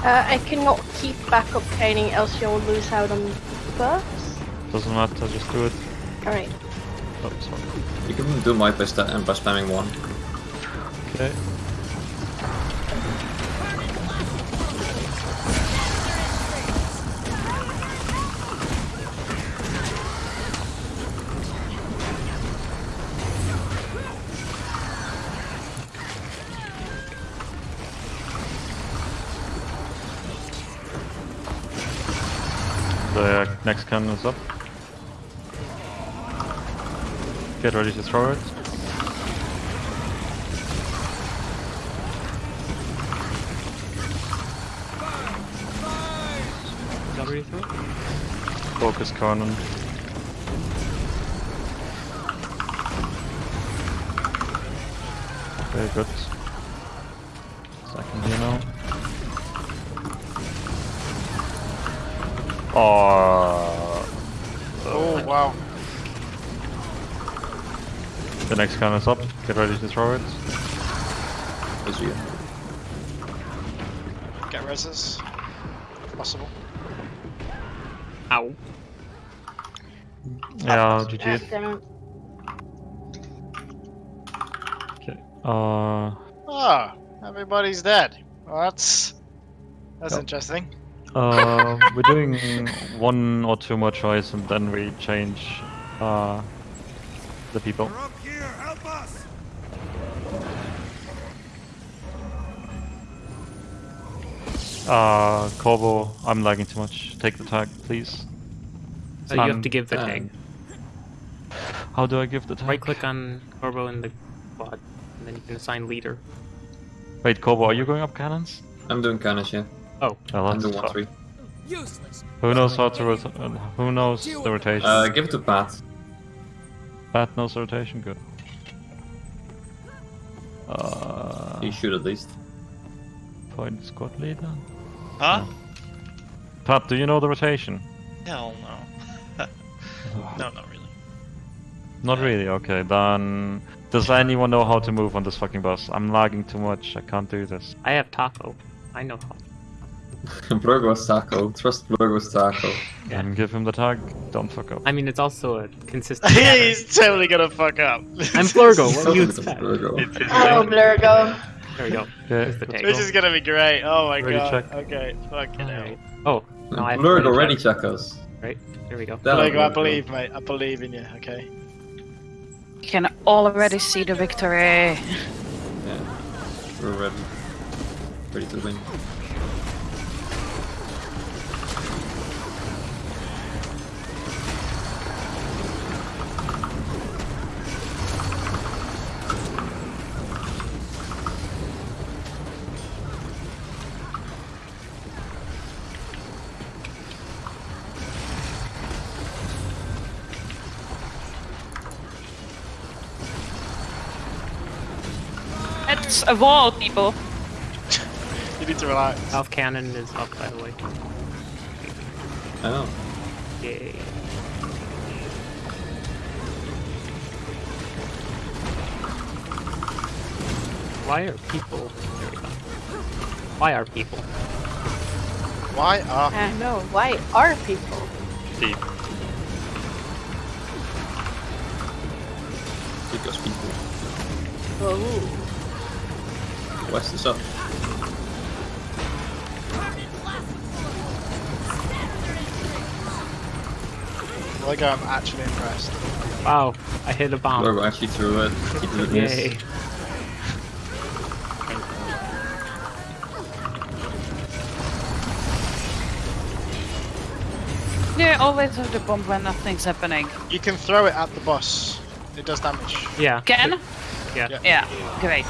Uh, I cannot keep backup training, else you'll lose out on buffs. Doesn't matter, just do it. Alright. Oh, sorry. You can do my by, sta- uh, by spamming one. Okay. The next cannon is up. Get ready to throw it. It? Focus cannon. Very good. Second here now. Oh, Oh wow. The next cannon is up. Get ready to throw it. As you. Get reses. Possible. Ow. Yeah, Ah, GG. Okay. Uh, Ah, everybody's dead. Well, that's that's Yep. interesting. uh, we're doing one or two more tries and then we change uh, the people. Uh, Corvo, I'm lagging too much. Take the tag, please. So you have Um, to give the uh, tag. How do I give the tag? Right click on Corvo in the quad, and then you can assign leader. Wait, Corvo, are you going up cannons? I'm doing cannons, yeah. Oh, Well, I'm that's doing one three. Useless. Who knows how to rot- uh, Who knows the rotation? Uh, give it to Pat. Pat knows the rotation, good. Uh, he should at least. point squad leader. Huh? Pat, do you know the rotation? Hell no. no, not really. Not uh, really. Okay, then. Does anyone know how to move on this fucking bus? I'm lagging too much. I can't do this. I have Taco. I know how. Blurgo's Taco. Trust Blurgo's Taco. And give him the tag. Don't fuck up. I mean, it's also a consistent. He's totally gonna fuck up. I'm Flurgo. What do you It's expect? Oh, Blurgo. There we go. Okay. There's the tag. This is gonna be great. Oh my Ready, god. check. Okay, fucking hell. Alright. Oh, no, I have Blurgo, to ready check. check us. Right, here we go. Down, Blurgo, I Blurgo. believe, mate. I believe in you. Okay. You can already see the victory. Yeah. We're ready. Ready to win. It's a wall, people. You need to relax. South cannon is up, by the way. I know. Yay. Why are people? There we go. Why are people? Why are I know. Why are people? Deep. Because people. Oh. West is up. Like I'm actually impressed. Wow, I hit a bomb. Blurgo actually threw it. He threw it miss. Yay. You always have the bomb when nothing's happening. You can throw it at the boss. It does damage. Yeah. Can? Yeah. Yeah. Yeah, great.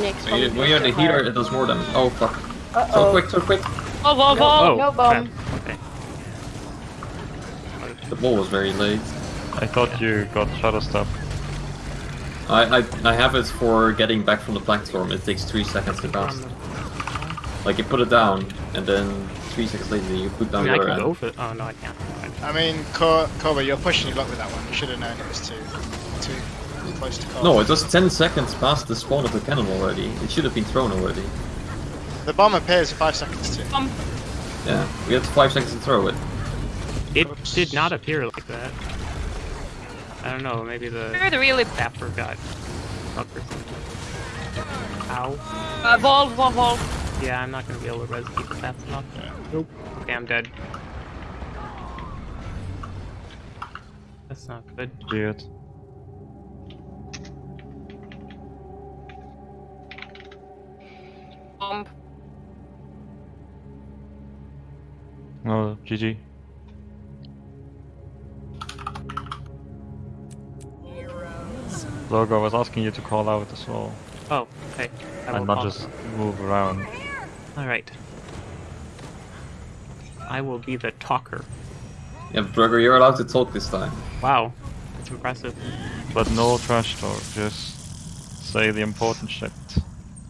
Next When you, one. when you're the healer, it does more damage. Oh fuck. Uh So oh. quick, so quick. Oh, wall, wall. Oh, no crap. bomb. Okay. The ball was very late. I thought you got Shadow Step. I, I I have it for getting back from the platform. It takes three seconds to cast. Like you put it down, and then three seconds later you put I down mean, I your can end. go for it. Oh no, I can't. I mean, Cor- Corba, you're pushing your luck with that one. You should have known it was too too close to call. No, it was 10 seconds past the spawn of the cannon already. It should have been thrown already. The bomb appears in five seconds too. Um, Yeah, we had 5 seconds to throw it. It Oops. did not appear like that. I don't know. Maybe the Where the really sapper got stuck or. Ow. uh, wall, wall, wall. Yeah, I'm not gonna be able to res people fast enough. Nope. Okay, I'm dead. That's not good. Weird. Bomb. No, GG. Logo, I was asking you to call out as well, Oh, okay. I will and not call- just move around. All right. I will be the talker. Yeah, Brugger, you're allowed to talk this time. Wow, that's impressive. But no trash talk, just say the important shit.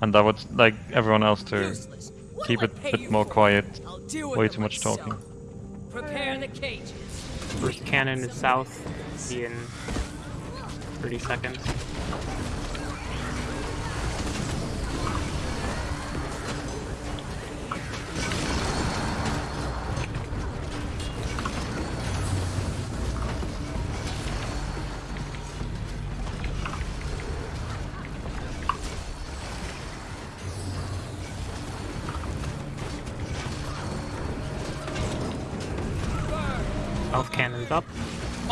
And I would like everyone else to keep it a bit more quiet, I'll deal with way too much talking. Prepare the cages. First cannon is south. Be in 30 seconds.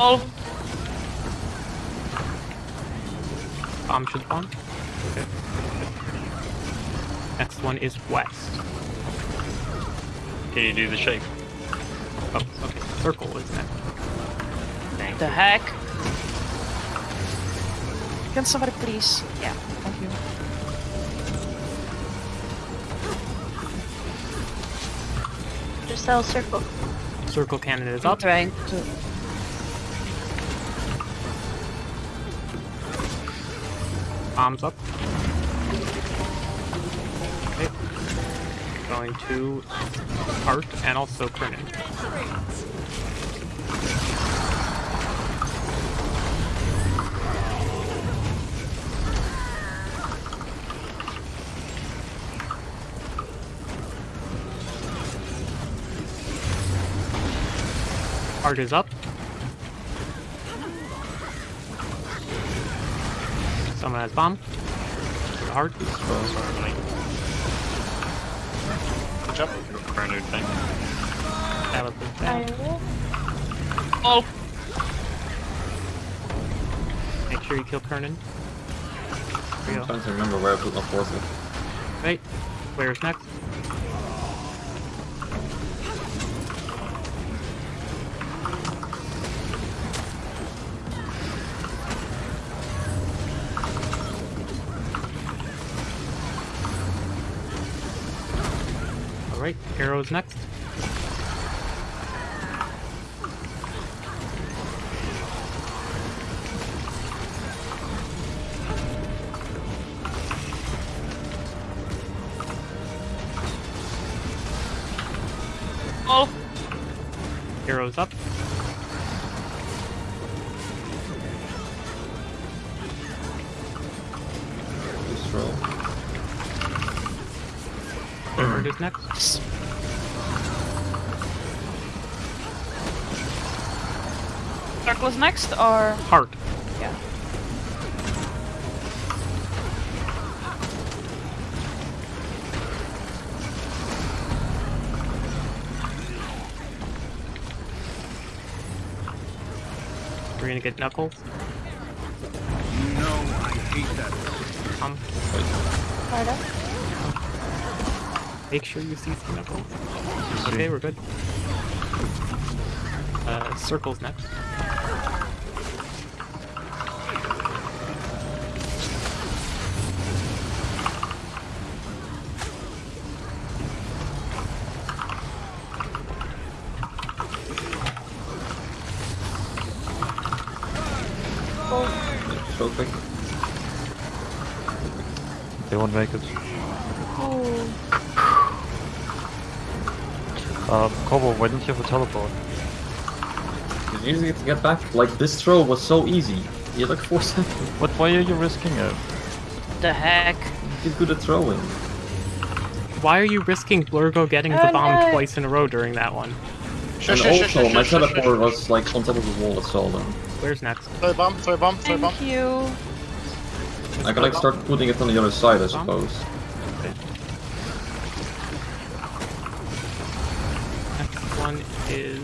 Wall. Bomb should spawn. Okay. Next one is west. Can you do the shape? Oh, okay. Circle is next. Thank The you. heck? Can somebody please? Yeah, thank you. Just tell circle. Circle cannon is I'm trying to. Bombs up. Okay. Going to Art and also Kernan. Art is up. Someone has bomb. Art. Good job. Chrono thing. That was bad. Wall. Make sure you kill Kernan. I'm trying to remember where I put my portal. Right. Where's next? Alright, arrows next. Oh! Arrows up. Just roll. Art is next. Circle is next, or Heart. yeah. We're gonna get Knuckles. No, I hate that. Um, Harder. make sure you see some Knuckles. Okay, we're good. Uh, circles next. quick. They won't make it. Oh. Um, Kobo, why didn't you have a teleport? It's easy to get back. Like, this throw was so easy. You had like 4 seconds. But why are you risking it? The heck? You good at throwing. Why are you risking Blurgo getting the Oh, bomb no. twice in a row during that one? And also, my teleport was like on top of the wall at Solden. Where's next? Throw bomb, throw bomb, throw bomb. Thank you. I can like start putting it on the other side, I suppose. Next one is.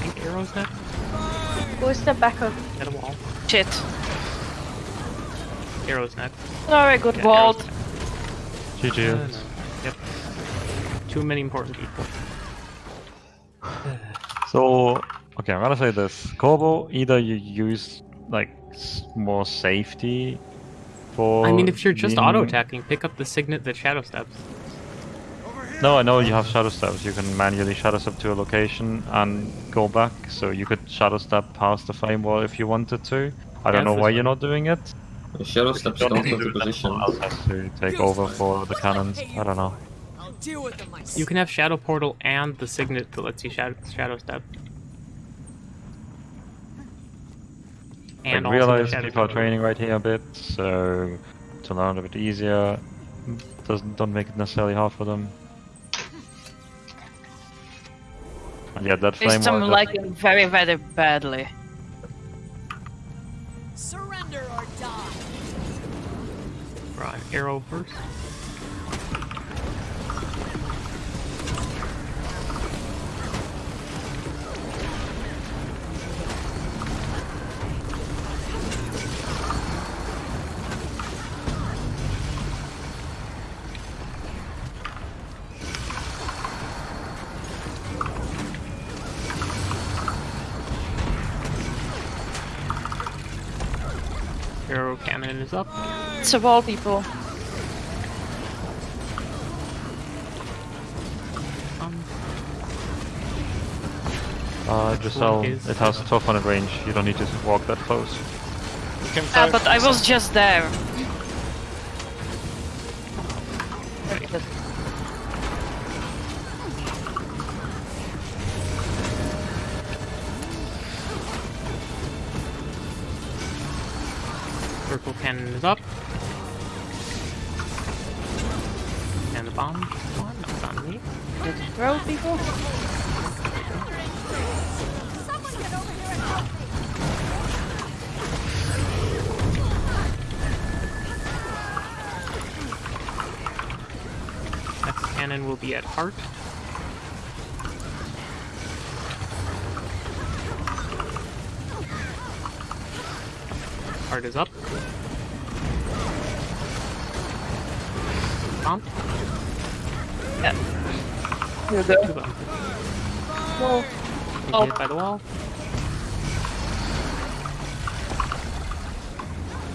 I think arrows next. Go a step back up. Get a wall. Shit. Arrows next. Very good Yeah, vault. arrows GG. Uh, no. Yep. Too many important people. So, okay, I'm gonna say this. Kobo, either you use like more safety for. I mean, if you're just auto attacking, pick up the signet that shadow steps. No, I know you have shadow steps. You can manually shadow step to a location and go back. So you could shadow step past the flame wall if you wanted to. I don't know why you're not doing it. The shadow steps Don't don't go to to do that, position. someone else has to take over for the cannons. I don't know. I'll deal with them myself. You can have shadow portal and the signet that lets you shadow, shadow step. And also realize shadow people are portal. training right here a bit, so to learn a bit easier doesn't don't make it necessarily hard for them. Yeah, that flame This I'm wall just- lagging very, very badly. Surrender or die. Draw an arrow first. Cannon is up. It's a wall, people. Um, Uh, Giselle, is- it has 1200 range. You don't need to walk that close. You can Ah, but I was just there. Here we go. Two bombs. Hit by the wall.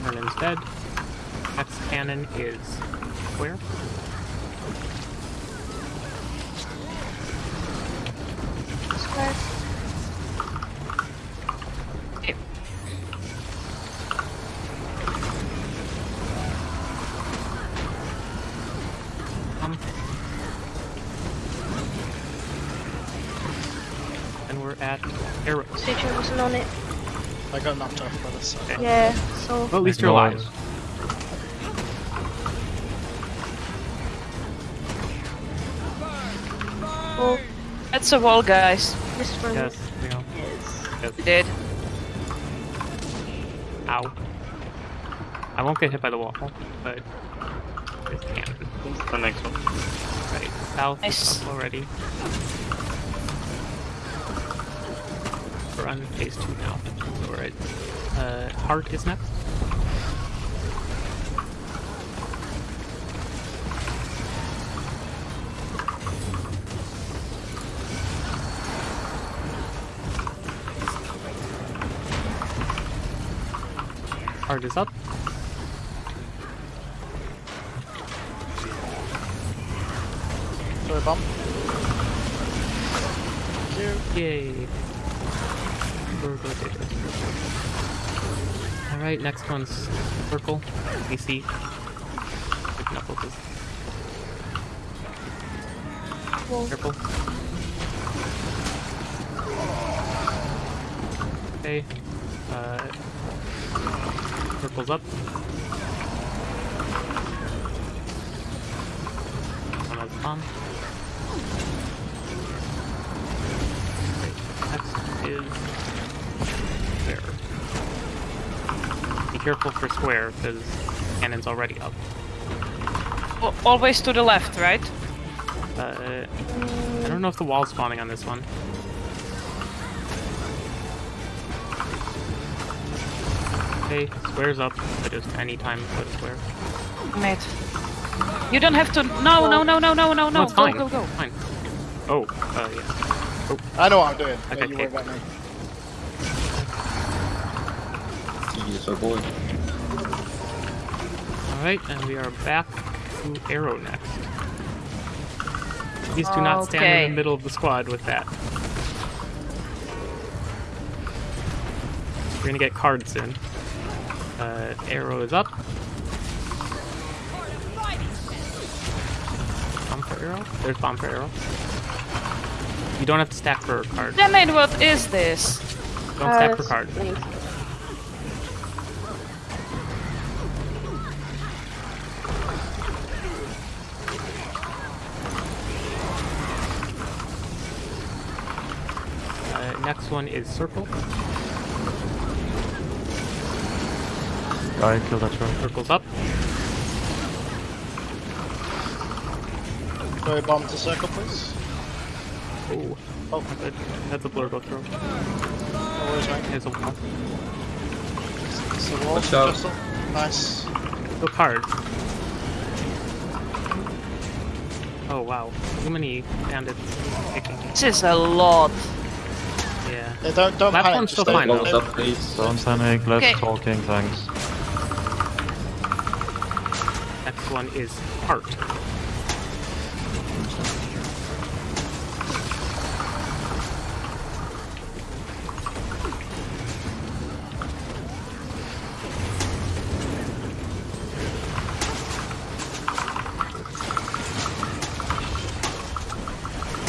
Vernon's dead. Next cannon is where? Square. Here. Um. And we're at arrows. Stitcher wasn't on it. I got knocked off by this. So. Yeah, so. Well, at least you're alive. Oh, It's a wall, guys. this one. Yes, we know. Yes. We did. Ow. I won't get hit by the wall, but this cannon. The next one. Right, south Nice. is up already. We're on phase two now. So we're at uh, heart is next. Heart is up. Throw a bomb. Thank you. Yay. Alright, next one's Circle. Big Knuckles is. Circle. Okay. Uh, circles up. One has bomb. Okay, Next is square. Be careful for square because cannon's already up. Al- Always to the left, right? Uh, I don't know if the wall's spawning on this one. Okay, square's up, but just any time put square. Mate. You don't have to. No, no, no, no, no, no, no. it's Go, fine. go, go. Fine. Oh, uh, yeah. I know what I'm doing. Okay, Don't you worry about me. Yes, our boy. Alright, and we are back to Arrow next. Please do not stand in the middle of the squad with that. We're gonna get cards in. Uh, arrow is up. Bomb for arrow? There's bomb for arrow. You don't have to stack for a card. Damn it, what is this? Don't Uh, stack for that's cards. One is circle. Guy, kill that troll. Circle's up. Throw a bomb to circle, please. Oh, Oh, good. That's a blur go through. Oh, no worries, mate. There's a wall. It's the wall. Watch out. Nice. The card. Oh wow, too many bandits kicking. This is a lot. Yeah. Yeah, don't don't panic. Platform's Just still fine, though. Levels up, please. Don't panic, less Okay. talking, thanks. Next one is heart.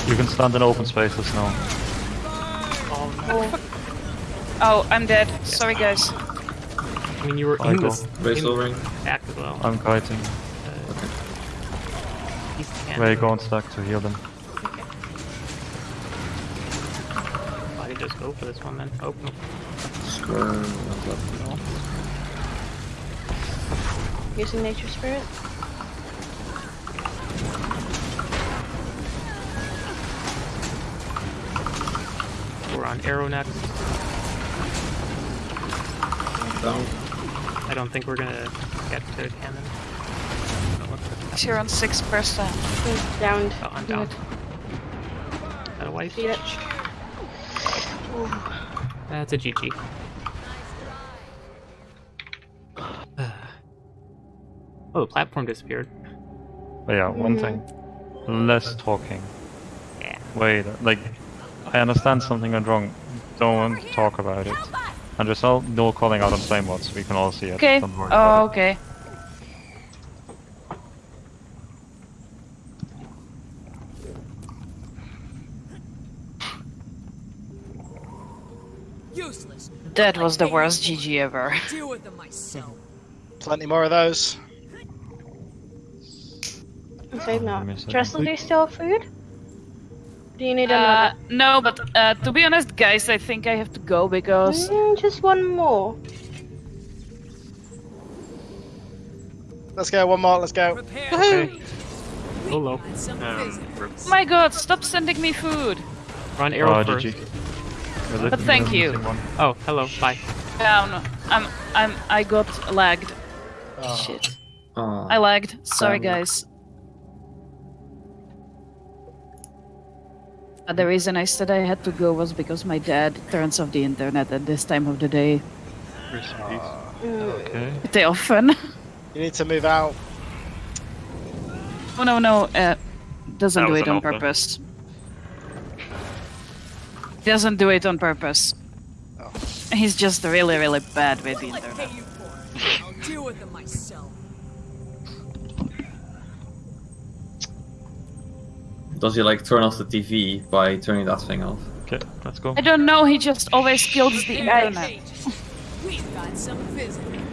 You can stand in open spaces now. Oh, oh, I'm dead. Sorry, guys. I mean, you were in Michael. this Raise ring. back as well. I'm kiting. Uh, he's can Ray, go on stack to heal them. Why did just go for this one then? Oh, no. Square. one's. Using nature spirit. Arrow next. Down. I don't think we're gonna get to cannon. You're on 6%. He's downed. Oh, I'm down. Got a wife? See it? That's a GG. oh, the platform disappeared. But yeah, one mm-hmm. thing. Less talking. Yeah. Wait, like, I understand something went wrong. Don't talk about it. And just all no calling out on flame mods. We can all see it. Okay. Oh, okay. Useless. That was the worst GG ever. Deal with them myself. Plenty more of those. Save Oh, now. give me a second. Tristan, do you still have food? Do you need Uh, no, but uh, to be honest, guys, I think I have to go because Mm, just one more. Let's go. One more. Let's go. Prepare Okay. Go low. and some Um, visitors. my God, stop sending me food. Run arrow Oh, first. GG. We're But literally thank you. one. Oh, hello. Bye. Down. I'm, I'm, I got lagged. Oh. Shit. Aw. I lagged. Sorry, Um, guys. Uh, the reason I said I had to go was because my dad turns off the internet at this time of the day. Rest in peace. Mm, Okay. Pretty often. You need to move out. oh no, no. Uh, doesn't That do it on offer. purpose. Doesn't do it on purpose. Oh. He's just really, really bad with the What'll I internet. Does he like turn off the TV by turning that thing off? Okay, let's go. I don't know, he just always kills the They're internet. We've got some visitors.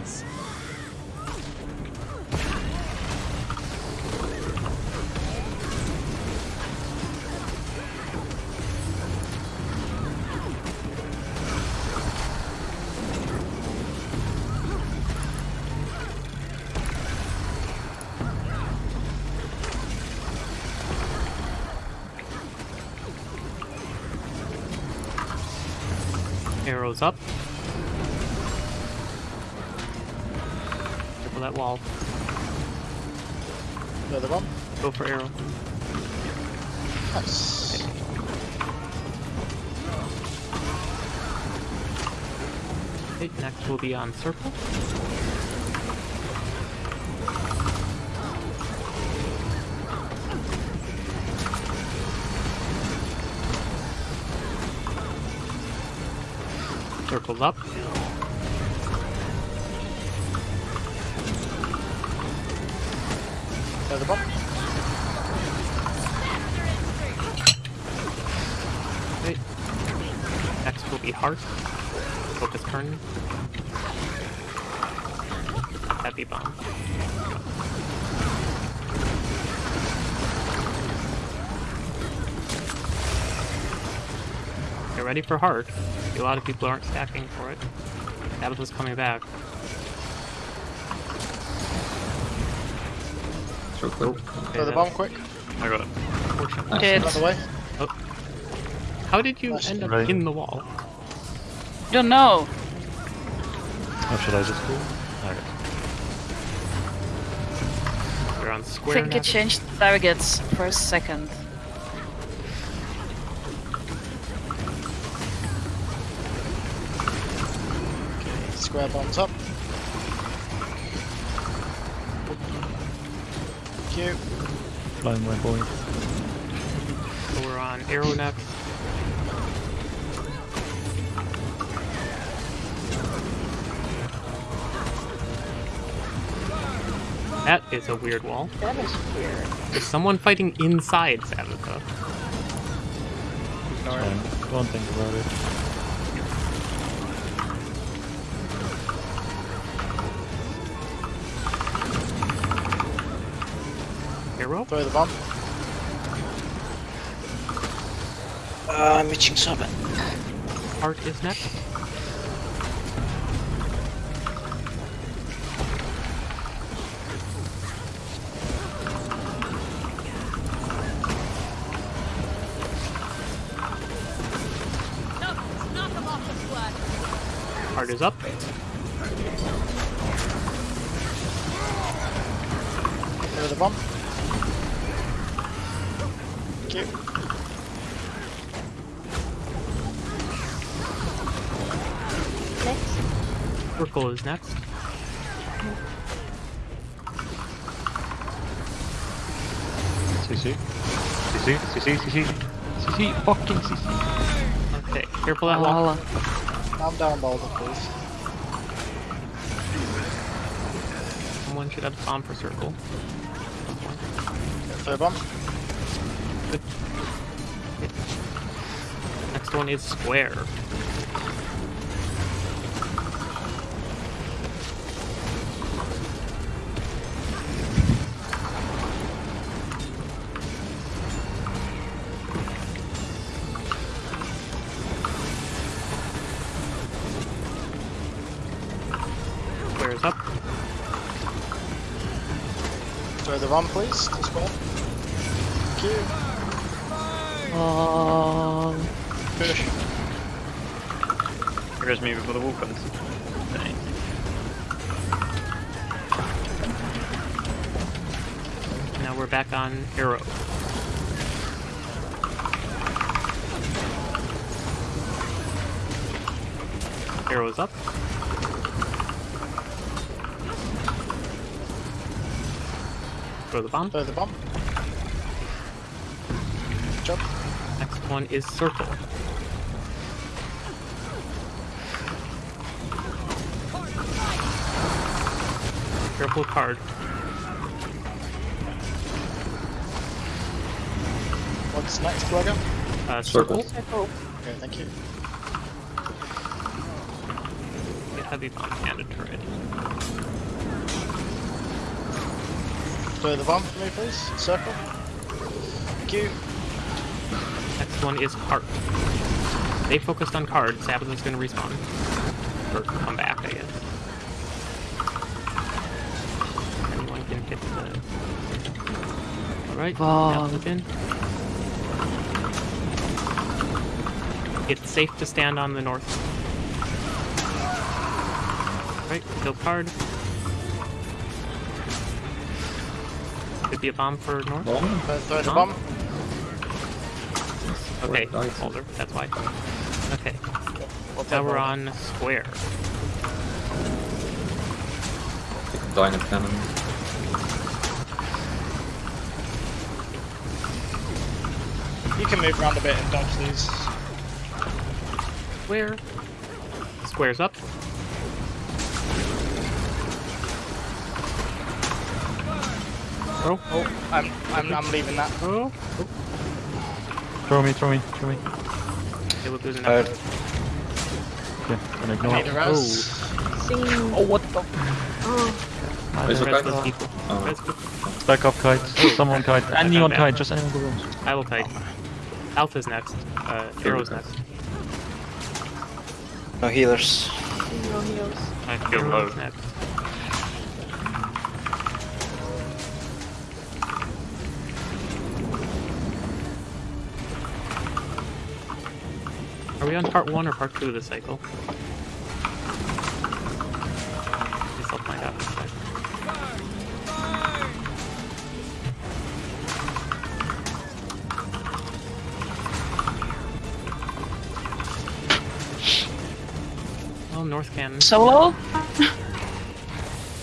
That wall. Another bomb. Go for arrow. Nice. Okay, next will be on circle. Circles up. Another bomb. Wait. Next will be heart. Focus turn. Heavy bomb. Get ready for heart. A lot of people aren't stacking for it. Sabetha's coming back. So quick. Okay, Another that- bomb, quick. I got it. Unfortunately. Did. Another way. Oh. How did you Nice. end up Right. in the wall? Don't know. How should I just go? Okay. You're on I square think it next. changed targets for a second. Square bombs up. Flying my boy. So we're on arrow next. That is a weird wall. That is weird. Is someone fighting inside Sabetha? It's fine. Don't think about it. Arrow? Throw the bomb. Uh, I'm reaching something. Heart is next. Knock, knock them off the flat. Heart is up. Throw the bomb. Thank you. Next. Circle is next. CC. CC, CC, CC. CC, fucking CC. Okay, careful that wall. Lala. Calm down, Boulder, please. Someone should have bomb for circle. Throw bomb. Next one is square. Square up. Throw the bomb, please. To square. Um, Finish. There goes me before the wall comes. Dang. Now we're back on arrow. Arrows up. Throw the bomb. Throw the bomb. one is circle. Careful Karde. What's next, brother? Uh, circle. circle. Okay, thank you. They had bomb and a turret. Throw the bomb for me, please. Circle. Thank you. Next one is Karde. They focused on Karde. Sabetha is going to respawn. Or come back, I guess. Anyone can hit the. Alright, now again. It's safe to stand on the north. Right, kill Karde. Could be a bomb for north. Bomb? Uh, throw the Bomb? bomb. Okay, Right. older, that's why. Okay, We'll now we're on square. Take a dynamo cannon. You can move around a bit and dodge these. Square. Squares up. Oh, oh, I'm, I'm, I'm leaving that. Oh. oh. Throw me, throw me, throw me. Okay, we'll do the Karde. next. Okay, and ignore. Need a Oh, what the? Where's the Restless kite? people. Oh. Back up kite. Someone kite. Anyone kite, just anyone go wrong. I will kite. Alpha's next. Uh, Arrow's next. No healers. No heals. I feel low. Next. We on part one or part two of the cycle? Guess I'll find out in a sec. Oh, North Cannon. Solo?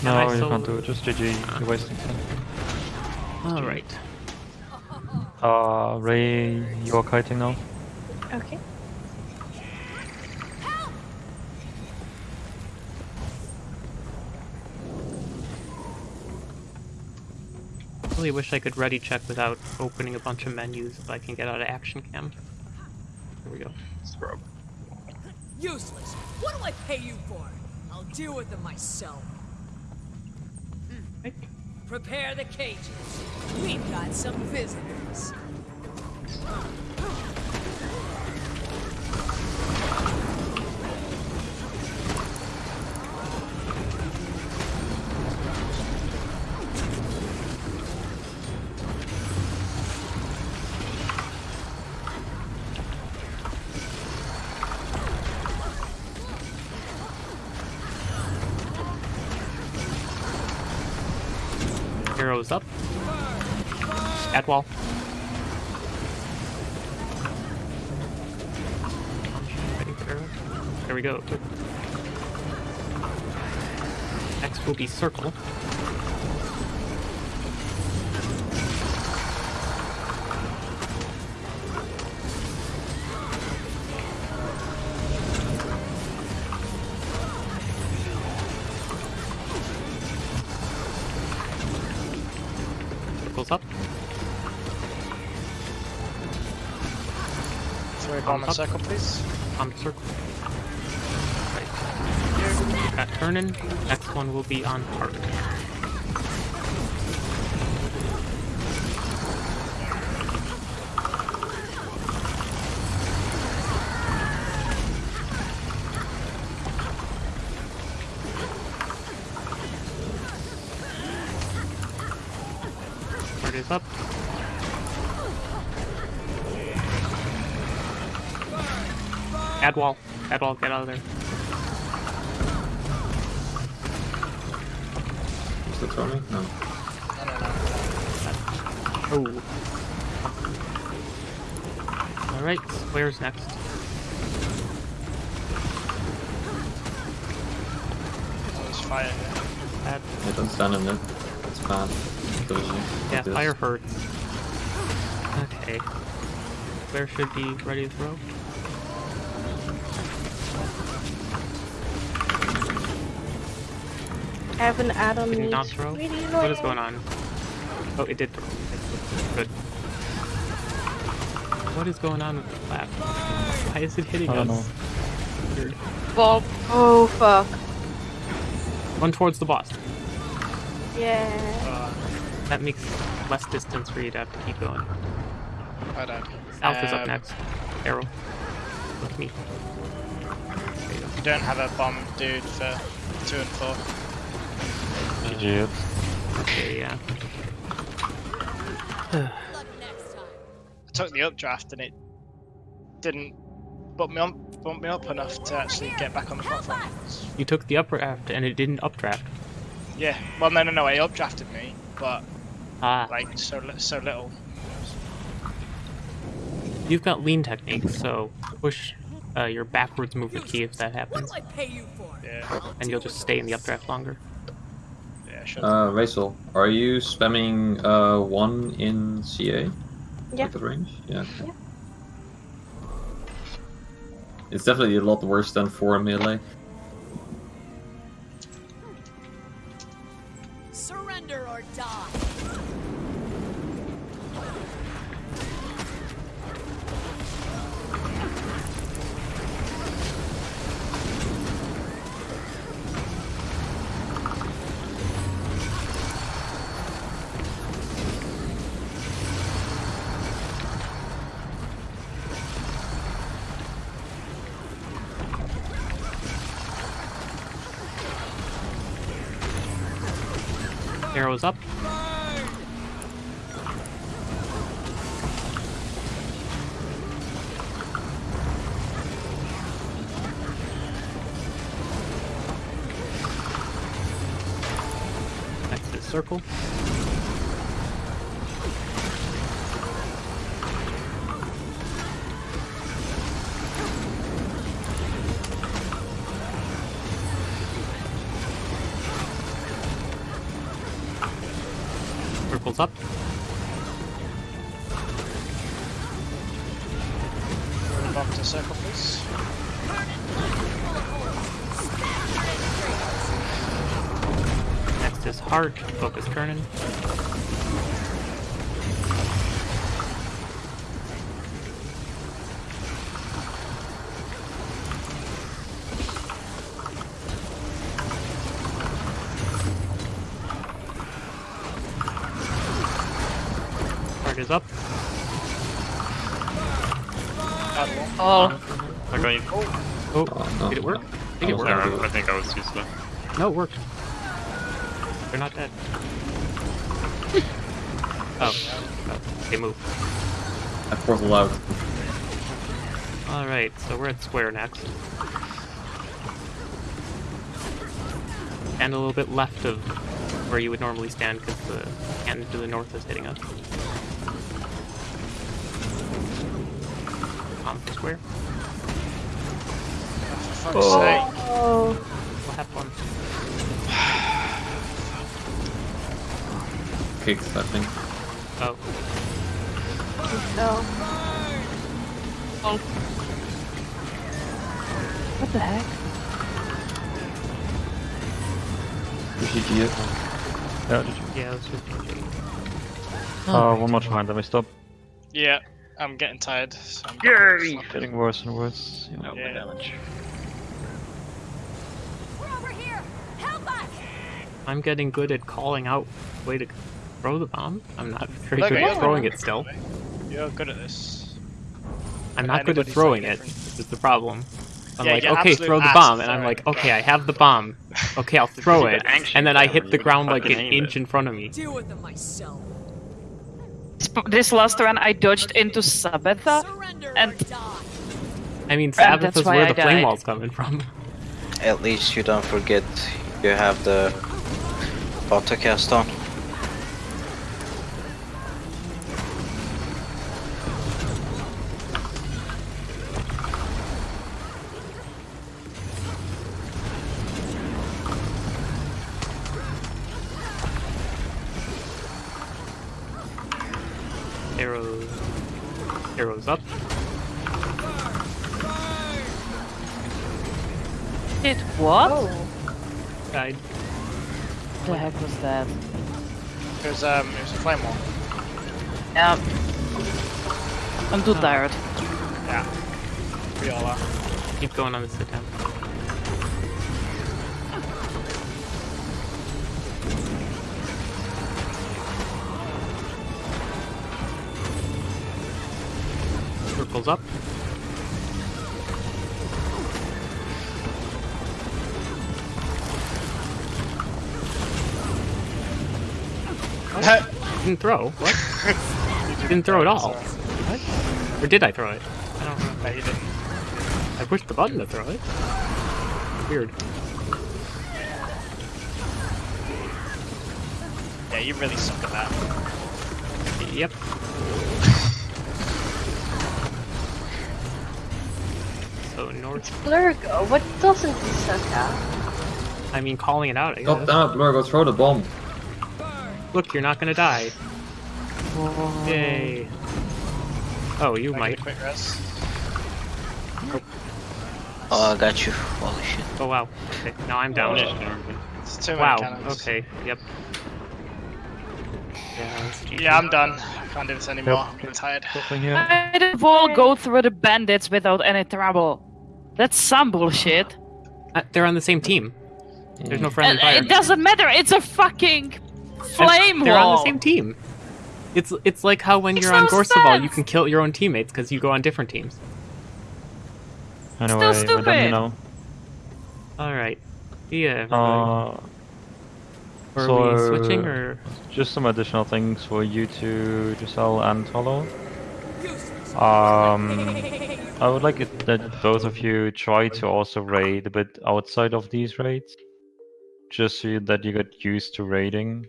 No, I you solo? can't do it. Just GG. You're wasting time. Alright. Uh, Ray, you're kiting now. Okay. Really wish I could ready check without opening a bunch of menus if I can get out of action cam. Here we go. Scrub. Useless. What do I pay you for? I'll deal with them myself. Right. Prepare the cages. We've got some visitors. Arrows up. At wall. There we go. Next will be circle. Up. circle, please. on circle. Right. Here. Got turning. Next one will be on park. Wall. Add wall. Get out of there. Is that throw me? No. Oh. Alright, where's next. There's fire here. Add, I don't stand in it. It's bad. Dodgy. yeah, fire hurts. Okay. Where should be ready to throw. have an atom Did not throw? What is going on? Oh, it did throw. Good. What is going on with the flap? Why is it hitting I don't us? Know. Weird. Ball. Oh, fuck. Run towards the boss. Yeah. Uh, that makes less distance for you to have to keep going. I don't. Alpha's um, up next. Arrow. Look at me. You don't have a bomb, dude, for 2 and 4. Idiot. Okay, yeah. I took the updraft and it didn't bump me, up, bump me up enough to actually get back on the platform. You took the updraft and it didn't updraft. Yeah, well, no, no, no, it updrafted me, but ah. like so so little. You've got lean techniques, so push uh, your backwards movement key if that happens. Yeah. And you'll just stay in the updraft longer. Yeah. Sure. Uh, Rachel, are you spamming uh, one in CA? Yeah. Like the range? Yeah. Yeah. It's definitely a lot worse than four in melee. Circle. Oh, I'm going. Oh, Oh, no. did it work? I think it worked. there. I think I was too slow. No, it worked. They're not dead. oh, oh, they move. I portal out. Alright, so we're at square next. And a little bit left of where you would normally stand because the cannon to the north is hitting us. On for square. For fuck's sake. Oh. We'll have fun. I think. Oh, No. what the heck? GG it. Yeah, GG. yeah, let's just GG. Uh, one more behind, let me stop. Yeah. I'm getting tired. So I'm Yay! Getting worse and worse. Yeah. No Yeah. damage. We're over here. Help us. I'm getting good at calling out way to throw the bomb. I'm not very Look good at at throwing it still. You're good at this. I'm not good at throwing like it. different. This is the problem. I'm Yeah, like, okay, throw the bomb, and I'm like, okay, I have the bomb. Okay, I'll throw it, and then I hit the ground like an inch it. in front of me. Deal with them myself. This- This last run, I dodged into Sabetha, and- I mean, And Sabetha that's is where I the flame died. wall's coming from. At least you don't forget you have the autocast on. What? Oh. Died. the heck was that? It was um, it was a flame wall. Yeah. I'm too Oh. tired. Yeah. We all are. Keep going on this attempt. Circles up. Didn't throw. What? you Didn't throw at all. What? Or did I throw it? I don't remember. No, you didn't. I pushed the button to throw it. Weird. Yeah, you really suck at that. Yep. So north. Blurgo, what doesn't he suck at? I mean, calling it out. I God guess. damn it, Blur, go throw the bomb. Look, you're not gonna die. Yay. Oh, you I might. get quick rest? Oh, I got you. Holy shit. Oh wow. Okay, now I'm down. It's too Wow. cannons. Okay. Yep. Yeah. Yeah, I'm done. I can't do this anymore. I'm tired. Something here. Why did Vol go through the bandits without any trouble? That's some bullshit. Uh, they're on the same team. There's no friendly And fire. it doesn't matter. It's a fucking flame They're wall. on the same team. It's it's like how when Makes you're on no Gorseval, you can kill your own teammates because you go on different teams. Anyway, we're done stupid. here now. All right. Yeah. everybody. Uh, Are so, we switching or? Just some additional things for you to, to sell and Hollow. Um, I would like it that both of you try to also raid a bit outside of these raids, just so that you get used to raiding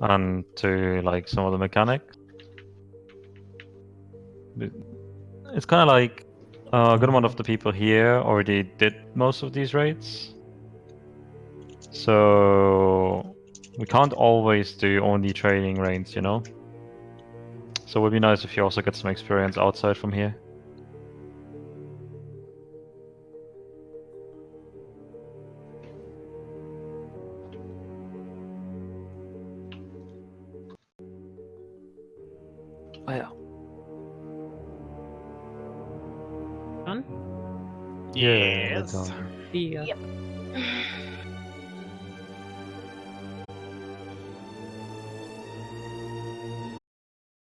and to like some of the mechanics. It's kind of like uh, a good amount of the people here already did most of these raids, so we can't always do only training raids, you know. So it would be nice if you also get some experience outside from here. Done? Yeah, Yes. Yeah. Yep.